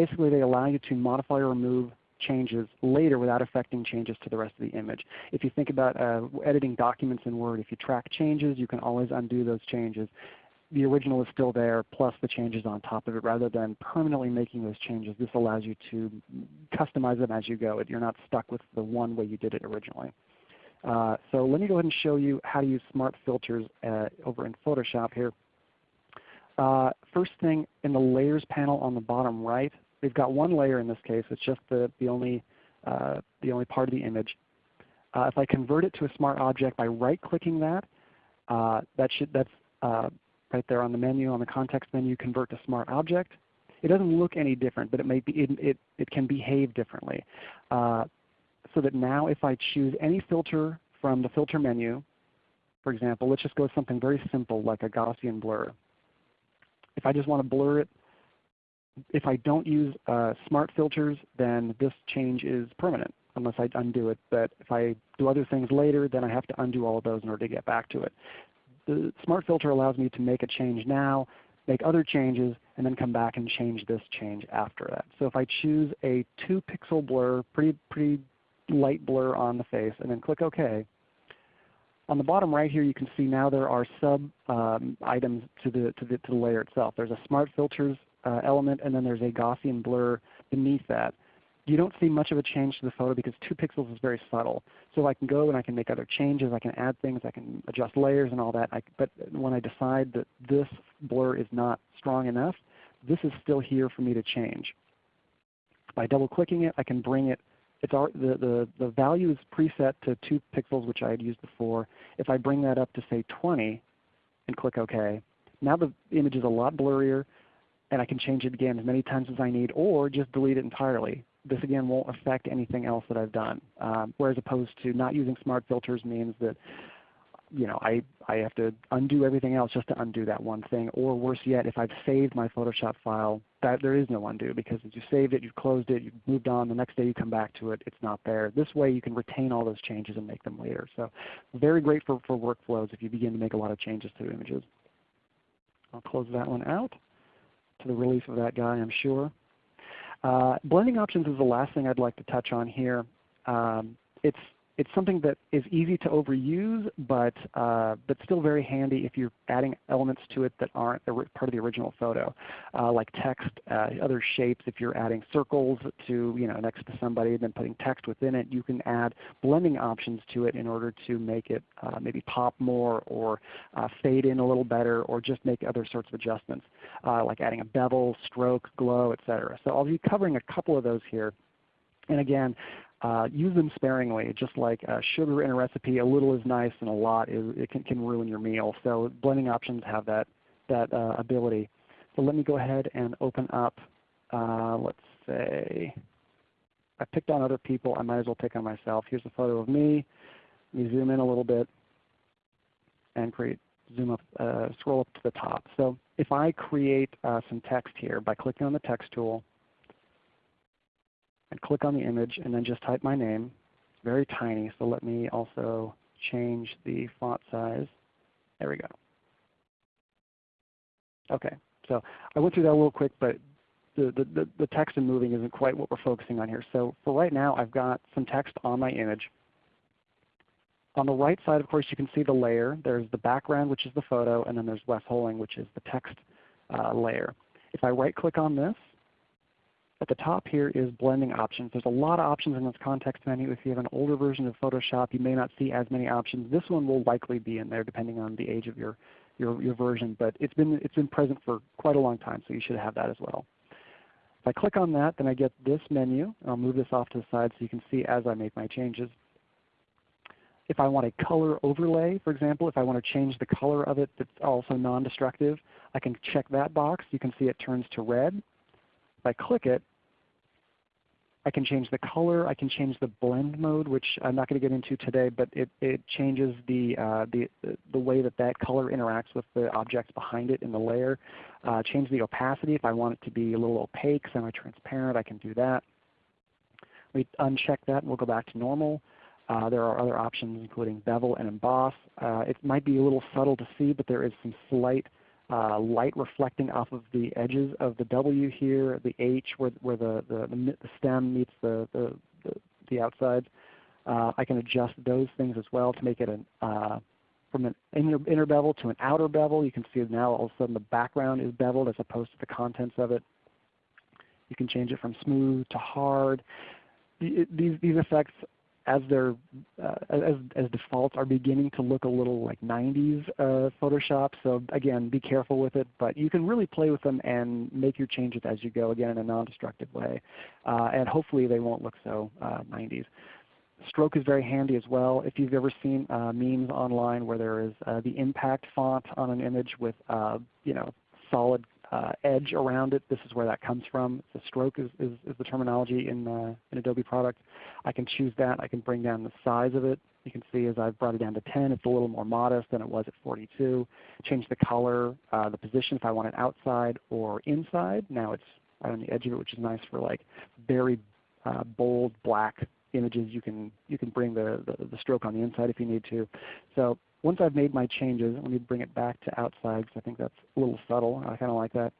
basically they allow you to modify or remove changes later without affecting changes to the rest of the image. If you think about uh, editing documents in Word, if you track changes, you can always undo those changes. The original is still there plus the changes on top of it rather than permanently making those changes. This allows you to customize them as you go. You're not stuck with the one way you did it originally. Uh, so let me go ahead and show you how to use smart filters uh, over in Photoshop here. Uh, first thing in the Layers panel on the bottom right, we've got one layer in this case. It's just the, the, only, uh, the only part of the image. Uh, if I convert it to a smart object by right-clicking that, uh, that should, that's uh, right there on the menu, on the context menu, convert to smart object. It doesn't look any different, but it, may be, it, it, it can behave differently. Uh, so that now if I choose any filter from the filter menu, for example, let's just go with something very simple like a Gaussian blur. If I just want to blur it if I don't use uh, smart filters, then this change is permanent unless I undo it. But if I do other things later, then I have to undo all of those in order to get back to it. The smart filter allows me to make a change now, make other changes, and then come back and change this change after that. So if I choose a 2 pixel blur, pretty, pretty light blur on the face, and then click OK, on the bottom right here you can see now there are sub um, items to the, to, the, to the layer itself. There's a Smart Filters uh, element, and then there's a Gaussian blur beneath that. You don't see much of a change to the photo because 2 pixels is very subtle. So I can go and I can make other changes, I can add things, I can adjust layers and all that. I, but when I decide that this blur is not strong enough, this is still here for me to change. By double clicking it, I can bring it it's our, the, the, the value is preset to 2 pixels which I had used before. If I bring that up to say 20 and click OK, now the image is a lot blurrier and I can change it again as many times as I need or just delete it entirely. This again won't affect anything else that I've done. Um, whereas opposed to not using smart filters means that you know, I, I have to undo everything else just to undo that one thing. Or worse yet, if I've saved my Photoshop file, that there is no undo because you saved it, you've closed it, you've moved on, the next day you come back to it, it's not there. This way you can retain all those changes and make them later. So very great for, for workflows if you begin to make a lot of changes to images. I'll close that one out to the relief of that guy, I'm sure. Uh, blending options is the last thing I'd like to touch on here. Um, it's it's something that is easy to overuse, but, uh, but still very handy if you're adding elements to it that aren't part of the original photo, uh, like text, uh, other shapes. If you're adding circles to you know next to somebody and then putting text within it, you can add blending options to it in order to make it uh, maybe pop more or uh, fade in a little better or just make other sorts of adjustments, uh, like adding a bevel, stroke, glow, etc. So I'll be covering a couple of those here. And again, uh, use them sparingly. Just like uh, sugar in a recipe, a little is nice and a lot is, it can, can ruin your meal. So blending options have that, that uh, ability. So let me go ahead and open up, uh, let's say, I picked on other people. I might as well pick on myself. Here's a photo of me. Let me zoom in a little bit and create, zoom up, uh, scroll up to the top. So if I create uh, some text here by clicking on the text tool, and click on the image and then just type my name. It's very tiny, so let me also change the font size. There we go. Okay, so I went through that little quick, but the, the, the text and moving isn't quite what we're focusing on here. So for right now, I've got some text on my image. On the right side, of course, you can see the layer. There's the background, which is the photo, and then there's Wes Holling, which is the text uh, layer. If I right click on this, at the top here is blending options. There's a lot of options in this context menu. If you have an older version of Photoshop, you may not see as many options. This one will likely be in there depending on the age of your, your, your version, but it's been, it's been present for quite a long time, so you should have that as well. If I click on that, then I get this menu. I'll move this off to the side so you can see as I make my changes. If I want a color overlay, for example, if I want to change the color of it that's also non-destructive, I can check that box. You can see it turns to red. If I click it, I can change the color. I can change the blend mode, which I'm not going to get into today, but it, it changes the, uh, the, the way that that color interacts with the objects behind it in the layer. Uh, change the opacity. If I want it to be a little opaque, semi-transparent, I can do that. We uncheck that and we'll go back to normal. Uh, there are other options including bevel and emboss. Uh, it might be a little subtle to see, but there is some slight uh, light reflecting off of the edges of the W here, the H where, where the, the, the, stem meets the, the, the, the outside. Uh, I can adjust those things as well to make it an, uh, from an inner, inner bevel to an outer bevel. You can see now all of a sudden the background is beveled as opposed to the contents of it. You can change it from smooth to hard. These, these effects as their uh, as, as defaults are beginning to look a little like 90s uh, Photoshop. So again, be careful with it. But you can really play with them and make your changes as you go, again in a non-destructive way. Uh, and hopefully they won't look so 90s. Uh, Stroke is very handy as well. If you've ever seen uh, memes online where there is uh, the impact font on an image with you know solid uh, edge around it. This is where that comes from. The stroke is, is, is the terminology in, uh, in Adobe product. I can choose that. I can bring down the size of it. You can see as I've brought it down to 10, it's a little more modest than it was at 42. Change the color, uh, the position if I want it outside or inside. Now it's right on the edge of it, which is nice for like very uh, bold black images. You can, you can bring the, the, the stroke on the inside if you need to. So once I've made my changes, let me bring it back to outside because I think that's a little subtle. I kind of like that.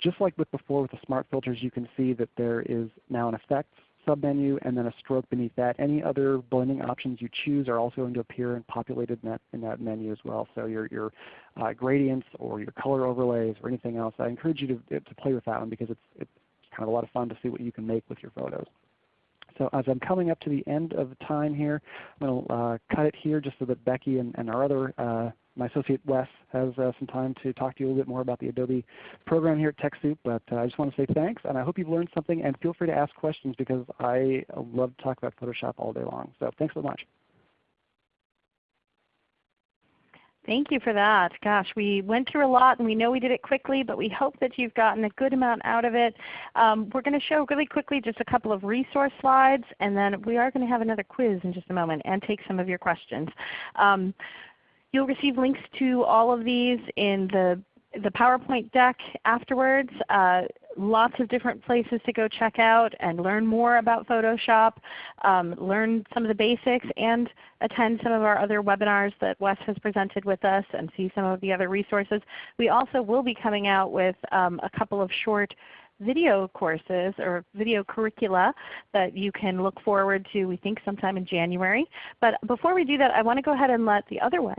Just like with before with the smart filters, you can see that there is now an effects submenu and then a stroke beneath that. Any other blending options you choose are also going to appear and populated in that, in that menu as well. So your, your uh, gradients or your color overlays or anything else, I encourage you to, to play with that one because it's, it's kind of a lot of fun to see what you can make with your photos. So as I'm coming up to the end of the time here, I'm going to uh, cut it here just so that Becky and, and our other, uh, my associate Wes has uh, some time to talk to you a little bit more about the Adobe program here at TechSoup. But uh, I just want to say thanks, and I hope you've learned something. And feel free to ask questions because I love to talk about Photoshop all day long. So thanks so much. Thank you for that. Gosh, we went through a lot and we know we did it quickly, but we hope that you've gotten a good amount out of it. Um, we're going to show really quickly just a couple of resource slides, and then we are going to have another quiz in just a moment and take some of your questions. Um, you'll receive links to all of these in the the PowerPoint deck afterwards. Uh, lots of different places to go check out and learn more about Photoshop, um, learn some of the basics, and attend some of our other webinars that Wes has presented with us and see some of the other resources. We also will be coming out with um, a couple of short video courses or video curricula that you can look forward to we think sometime in January. But before we do that I want to go ahead and let the other Wes,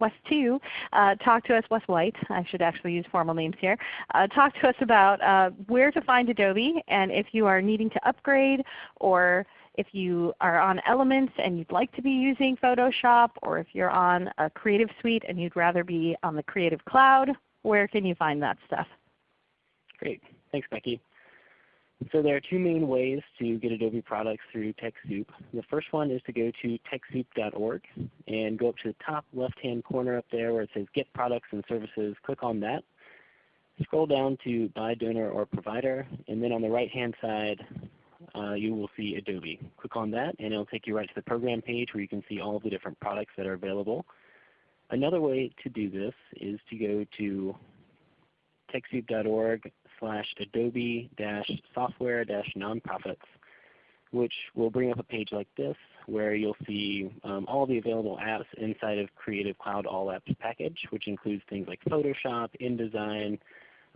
Wes 2, uh, talk to us, Wes White, I should actually use formal names here, uh, talk to us about uh, where to find Adobe and if you are needing to upgrade or if you are on Elements and you'd like to be using Photoshop or if you're on a Creative Suite and you'd rather be on the Creative Cloud, where can you find that stuff? Great. Thanks, Becky. So there are two main ways to get Adobe products through TechSoup. The first one is to go to TechSoup.org and go up to the top left-hand corner up there where it says Get Products and Services. Click on that. Scroll down to By Donor or Provider, and then on the right-hand side uh, you will see Adobe. Click on that and it will take you right to the program page where you can see all of the different products that are available. Another way to do this is to go to TechSoup.org slash Adobe dash software dash nonprofits, which will bring up a page like this where you'll see um, all the available apps inside of Creative Cloud All Apps package, which includes things like Photoshop, InDesign,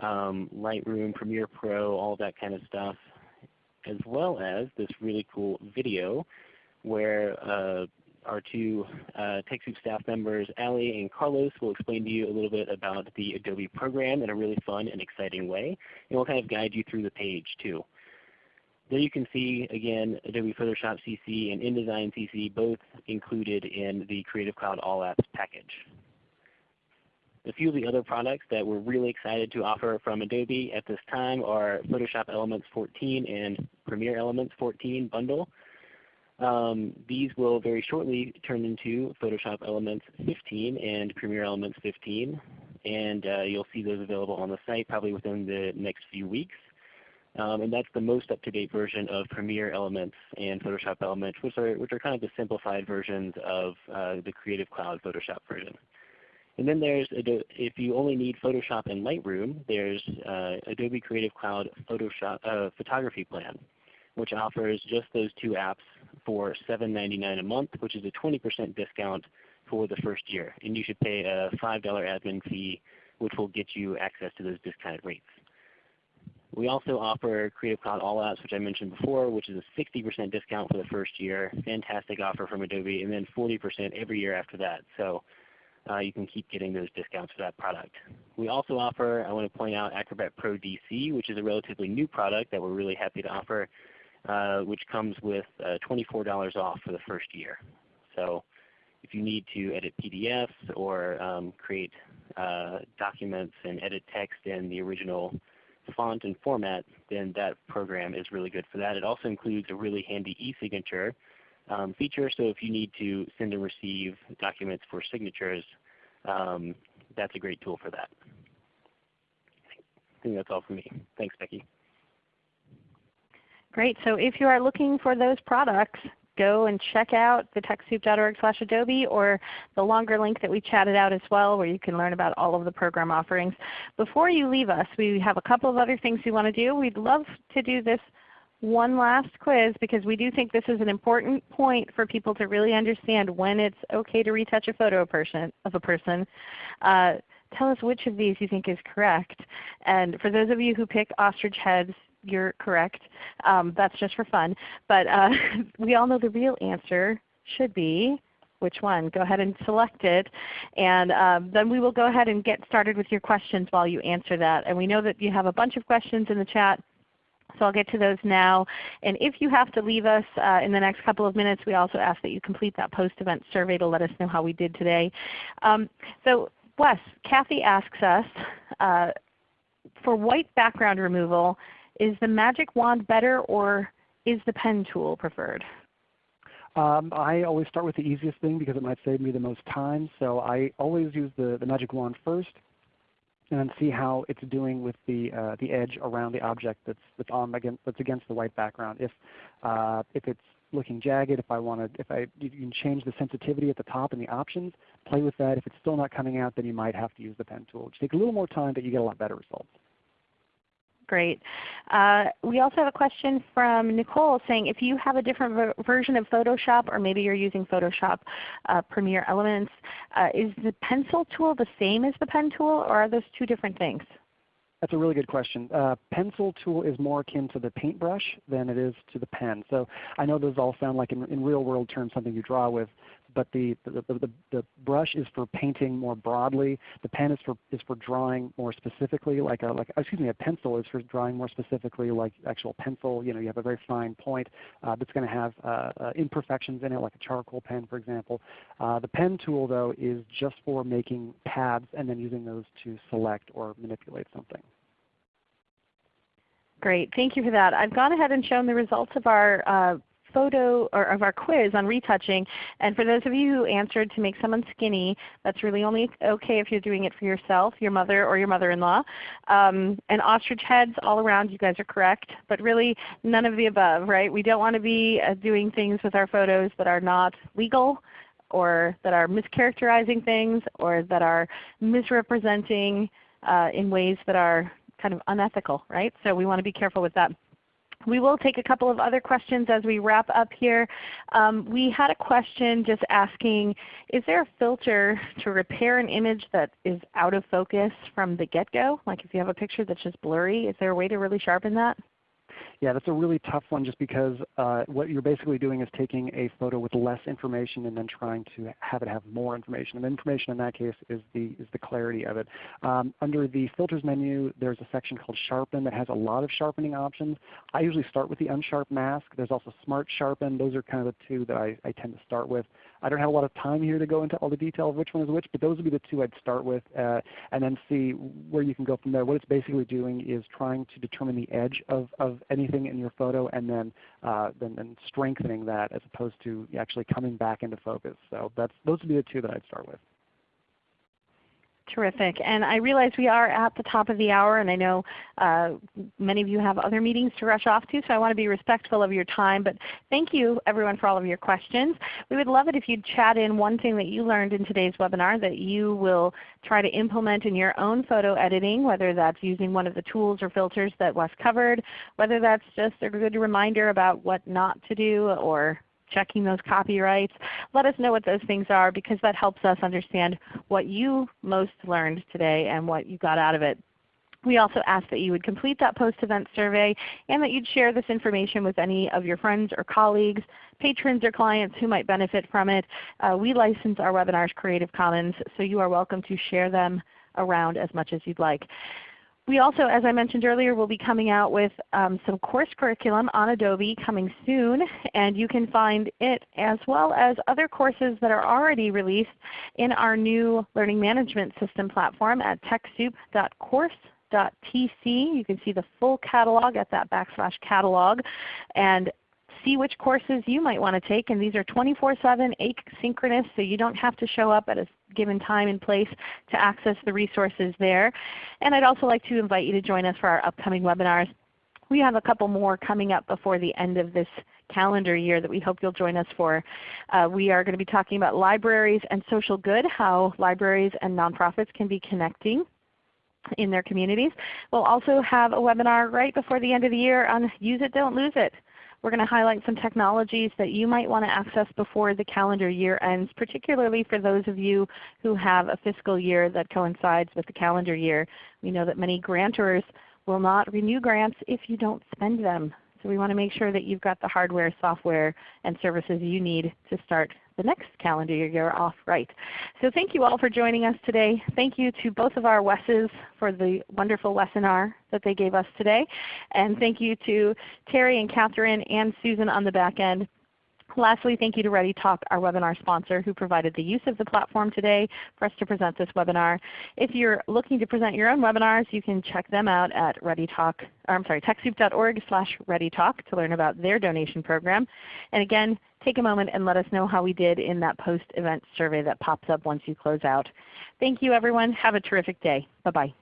um, Lightroom, Premiere Pro, all that kind of stuff, as well as this really cool video where uh, our two uh, TechSoup staff members, Ali and Carlos, will explain to you a little bit about the Adobe program in a really fun and exciting way, and we'll kind of guide you through the page too. There you can see, again, Adobe Photoshop CC and InDesign CC both included in the Creative Cloud All Apps package. A few of the other products that we're really excited to offer from Adobe at this time are Photoshop Elements 14 and Premiere Elements 14 bundle. Um, these will very shortly turn into Photoshop Elements 15 and Premiere Elements 15. And uh, you'll see those available on the site probably within the next few weeks. Um, and that's the most up-to-date version of Premiere Elements and Photoshop Elements, which are, which are kind of the simplified versions of uh, the Creative Cloud Photoshop version. And then there's, if you only need Photoshop and Lightroom, there's uh, Adobe Creative Cloud Photoshop uh, Photography Plan, which offers just those two apps for $7.99 a month, which is a 20% discount for the first year. And you should pay a $5 admin fee, which will get you access to those discounted rates. We also offer Creative Cloud All Apps, which I mentioned before, which is a 60% discount for the first year. Fantastic offer from Adobe, and then 40% every year after that. So uh, you can keep getting those discounts for that product. We also offer, I want to point out Acrobat Pro DC, which is a relatively new product that we're really happy to offer, which comes with uh, $24 off for the first year. So if you need to edit PDFs or um, create uh, documents and edit text in the original font and format, then that program is really good for that. It also includes a really handy e-signature um, feature. So if you need to send and receive documents for signatures, um, that's a great tool for that. I think that's all for me. Thanks, Becky. Great. So if you are looking for those products, go and check out the TechSoup.org slash Adobe or the longer link that we chatted out as well where you can learn about all of the program offerings. Before you leave us, we have a couple of other things we want to do. We'd love to do this one last quiz because we do think this is an important point for people to really understand when it's okay to retouch a photo of, a person. Uh, tell us which of these you think is correct. And for those of you who pick ostrich heads, you're correct. Um, that's just for fun. But uh, we all know the real answer should be which one. Go ahead and select it. And um, then we will go ahead and get started with your questions while you answer that. And we know that you have a bunch of questions in the chat. So I'll get to those now. And if you have to leave us uh, in the next couple of minutes, we also ask that you complete that post-event survey to let us know how we did today. Um, so Wes, Kathy asks us, uh, for white background removal, is the magic wand better or is the pen tool preferred? Um, I always start with the easiest thing because it might save me the most time. So I always use the, the magic wand first and then see how it's doing with the uh, the edge around the object that's that's on against that's against the white background. If uh, if it's looking jagged, if I want to, if I you can change the sensitivity at the top in the options, play with that. If it's still not coming out, then you might have to use the pen tool. It takes a little more time, but you get a lot better results. Great. Uh, we also have a question from Nicole saying if you have a different ver version of Photoshop or maybe you're using Photoshop uh, Premiere Elements, uh, is the pencil tool the same as the pen tool or are those two different things? That's a really good question. Uh, pencil tool is more akin to the paintbrush than it is to the pen. So I know those all sound like in, in real world terms something you draw with, but the, the, the, the, brush is for painting more broadly. The pen is for, is for drawing more specifically, like a, like, excuse me, a pencil is for drawing more specifically like actual pencil. You know, you have a very fine point uh, that's going to have uh, uh, imperfections in it, like a charcoal pen, for example. Uh, the pen tool, though, is just for making paths and then using those to select or manipulate something. Great. Thank you for that. I've gone ahead and shown the results of our uh, photo or of our quiz on retouching. And for those of you who answered to make someone skinny, that's really only okay if you're doing it for yourself, your mother, or your mother-in-law. Um, and ostrich heads all around, you guys are correct. But really none of the above, right? We don't want to be uh, doing things with our photos that are not legal or that are mischaracterizing things or that are misrepresenting uh, in ways that are kind of unethical, right? So we want to be careful with that. We will take a couple of other questions as we wrap up here. Um, we had a question just asking, is there a filter to repair an image that is out of focus from the get-go? Like if you have a picture that's just blurry, is there a way to really sharpen that? Yeah, that's a really tough one just because uh, what you're basically doing is taking a photo with less information and then trying to have it have more information. And information in that case is the, is the clarity of it. Um, under the filters menu, there's a section called sharpen that has a lot of sharpening options. I usually start with the unsharp mask. There's also smart sharpen. Those are kind of the two that I, I tend to start with. I don't have a lot of time here to go into all the detail of which one is which, but those would be the two I'd start with uh, and then see where you can go from there. What it's basically doing is trying to determine the edge of, of anything in your photo and then, uh, then, then strengthening that as opposed to actually coming back into focus. So that's, those would be the two that I'd start with. Terrific. And I realize we are at the top of the hour, and I know uh, many of you have other meetings to rush off to, so I want to be respectful of your time. But thank you everyone for all of your questions. We would love it if you'd chat in one thing that you learned in today's webinar that you will try to implement in your own photo editing, whether that's using one of the tools or filters that Wes covered, whether that's just a good reminder about what not to do or checking those copyrights. Let us know what those things are because that helps us understand what you most learned today and what you got out of it. We also ask that you would complete that post-event survey and that you'd share this information with any of your friends or colleagues, patrons or clients who might benefit from it. Uh, we license our webinars Creative Commons, so you are welcome to share them around as much as you'd like. We also, as I mentioned earlier, will be coming out with um, some course curriculum on Adobe coming soon, and you can find it as well as other courses that are already released in our new Learning Management System platform at TechSoup.course.tc. You can see the full catalog at that backslash catalog. And see which courses you might want to take. And these are 24-7 asynchronous, so you don't have to show up at a given time and place to access the resources there. And I'd also like to invite you to join us for our upcoming webinars. We have a couple more coming up before the end of this calendar year that we hope you'll join us for. Uh, we are going to be talking about libraries and social good, how libraries and nonprofits can be connecting in their communities. We'll also have a webinar right before the end of the year on Use It, Don't Lose It. We're going to highlight some technologies that you might want to access before the calendar year ends, particularly for those of you who have a fiscal year that coincides with the calendar year. We know that many grantors will not renew grants if you don't spend them. So we want to make sure that you've got the hardware, software, and services you need to start the next calendar year off right. So thank you all for joining us today. Thank you to both of our Wesses for the wonderful webinar that they gave us today. And thank you to Terry and Catherine and Susan on the back end Lastly, thank you to ReadyTalk, our webinar sponsor, who provided the use of the platform today for us to present this webinar. If you're looking to present your own webinars, you can check them out at ReadyTalk, I'm sorry, TechSoup.org slash ReadyTalk to learn about their donation program. And again, take a moment and let us know how we did in that post-event survey that pops up once you close out. Thank you everyone. Have a terrific day. Bye-bye.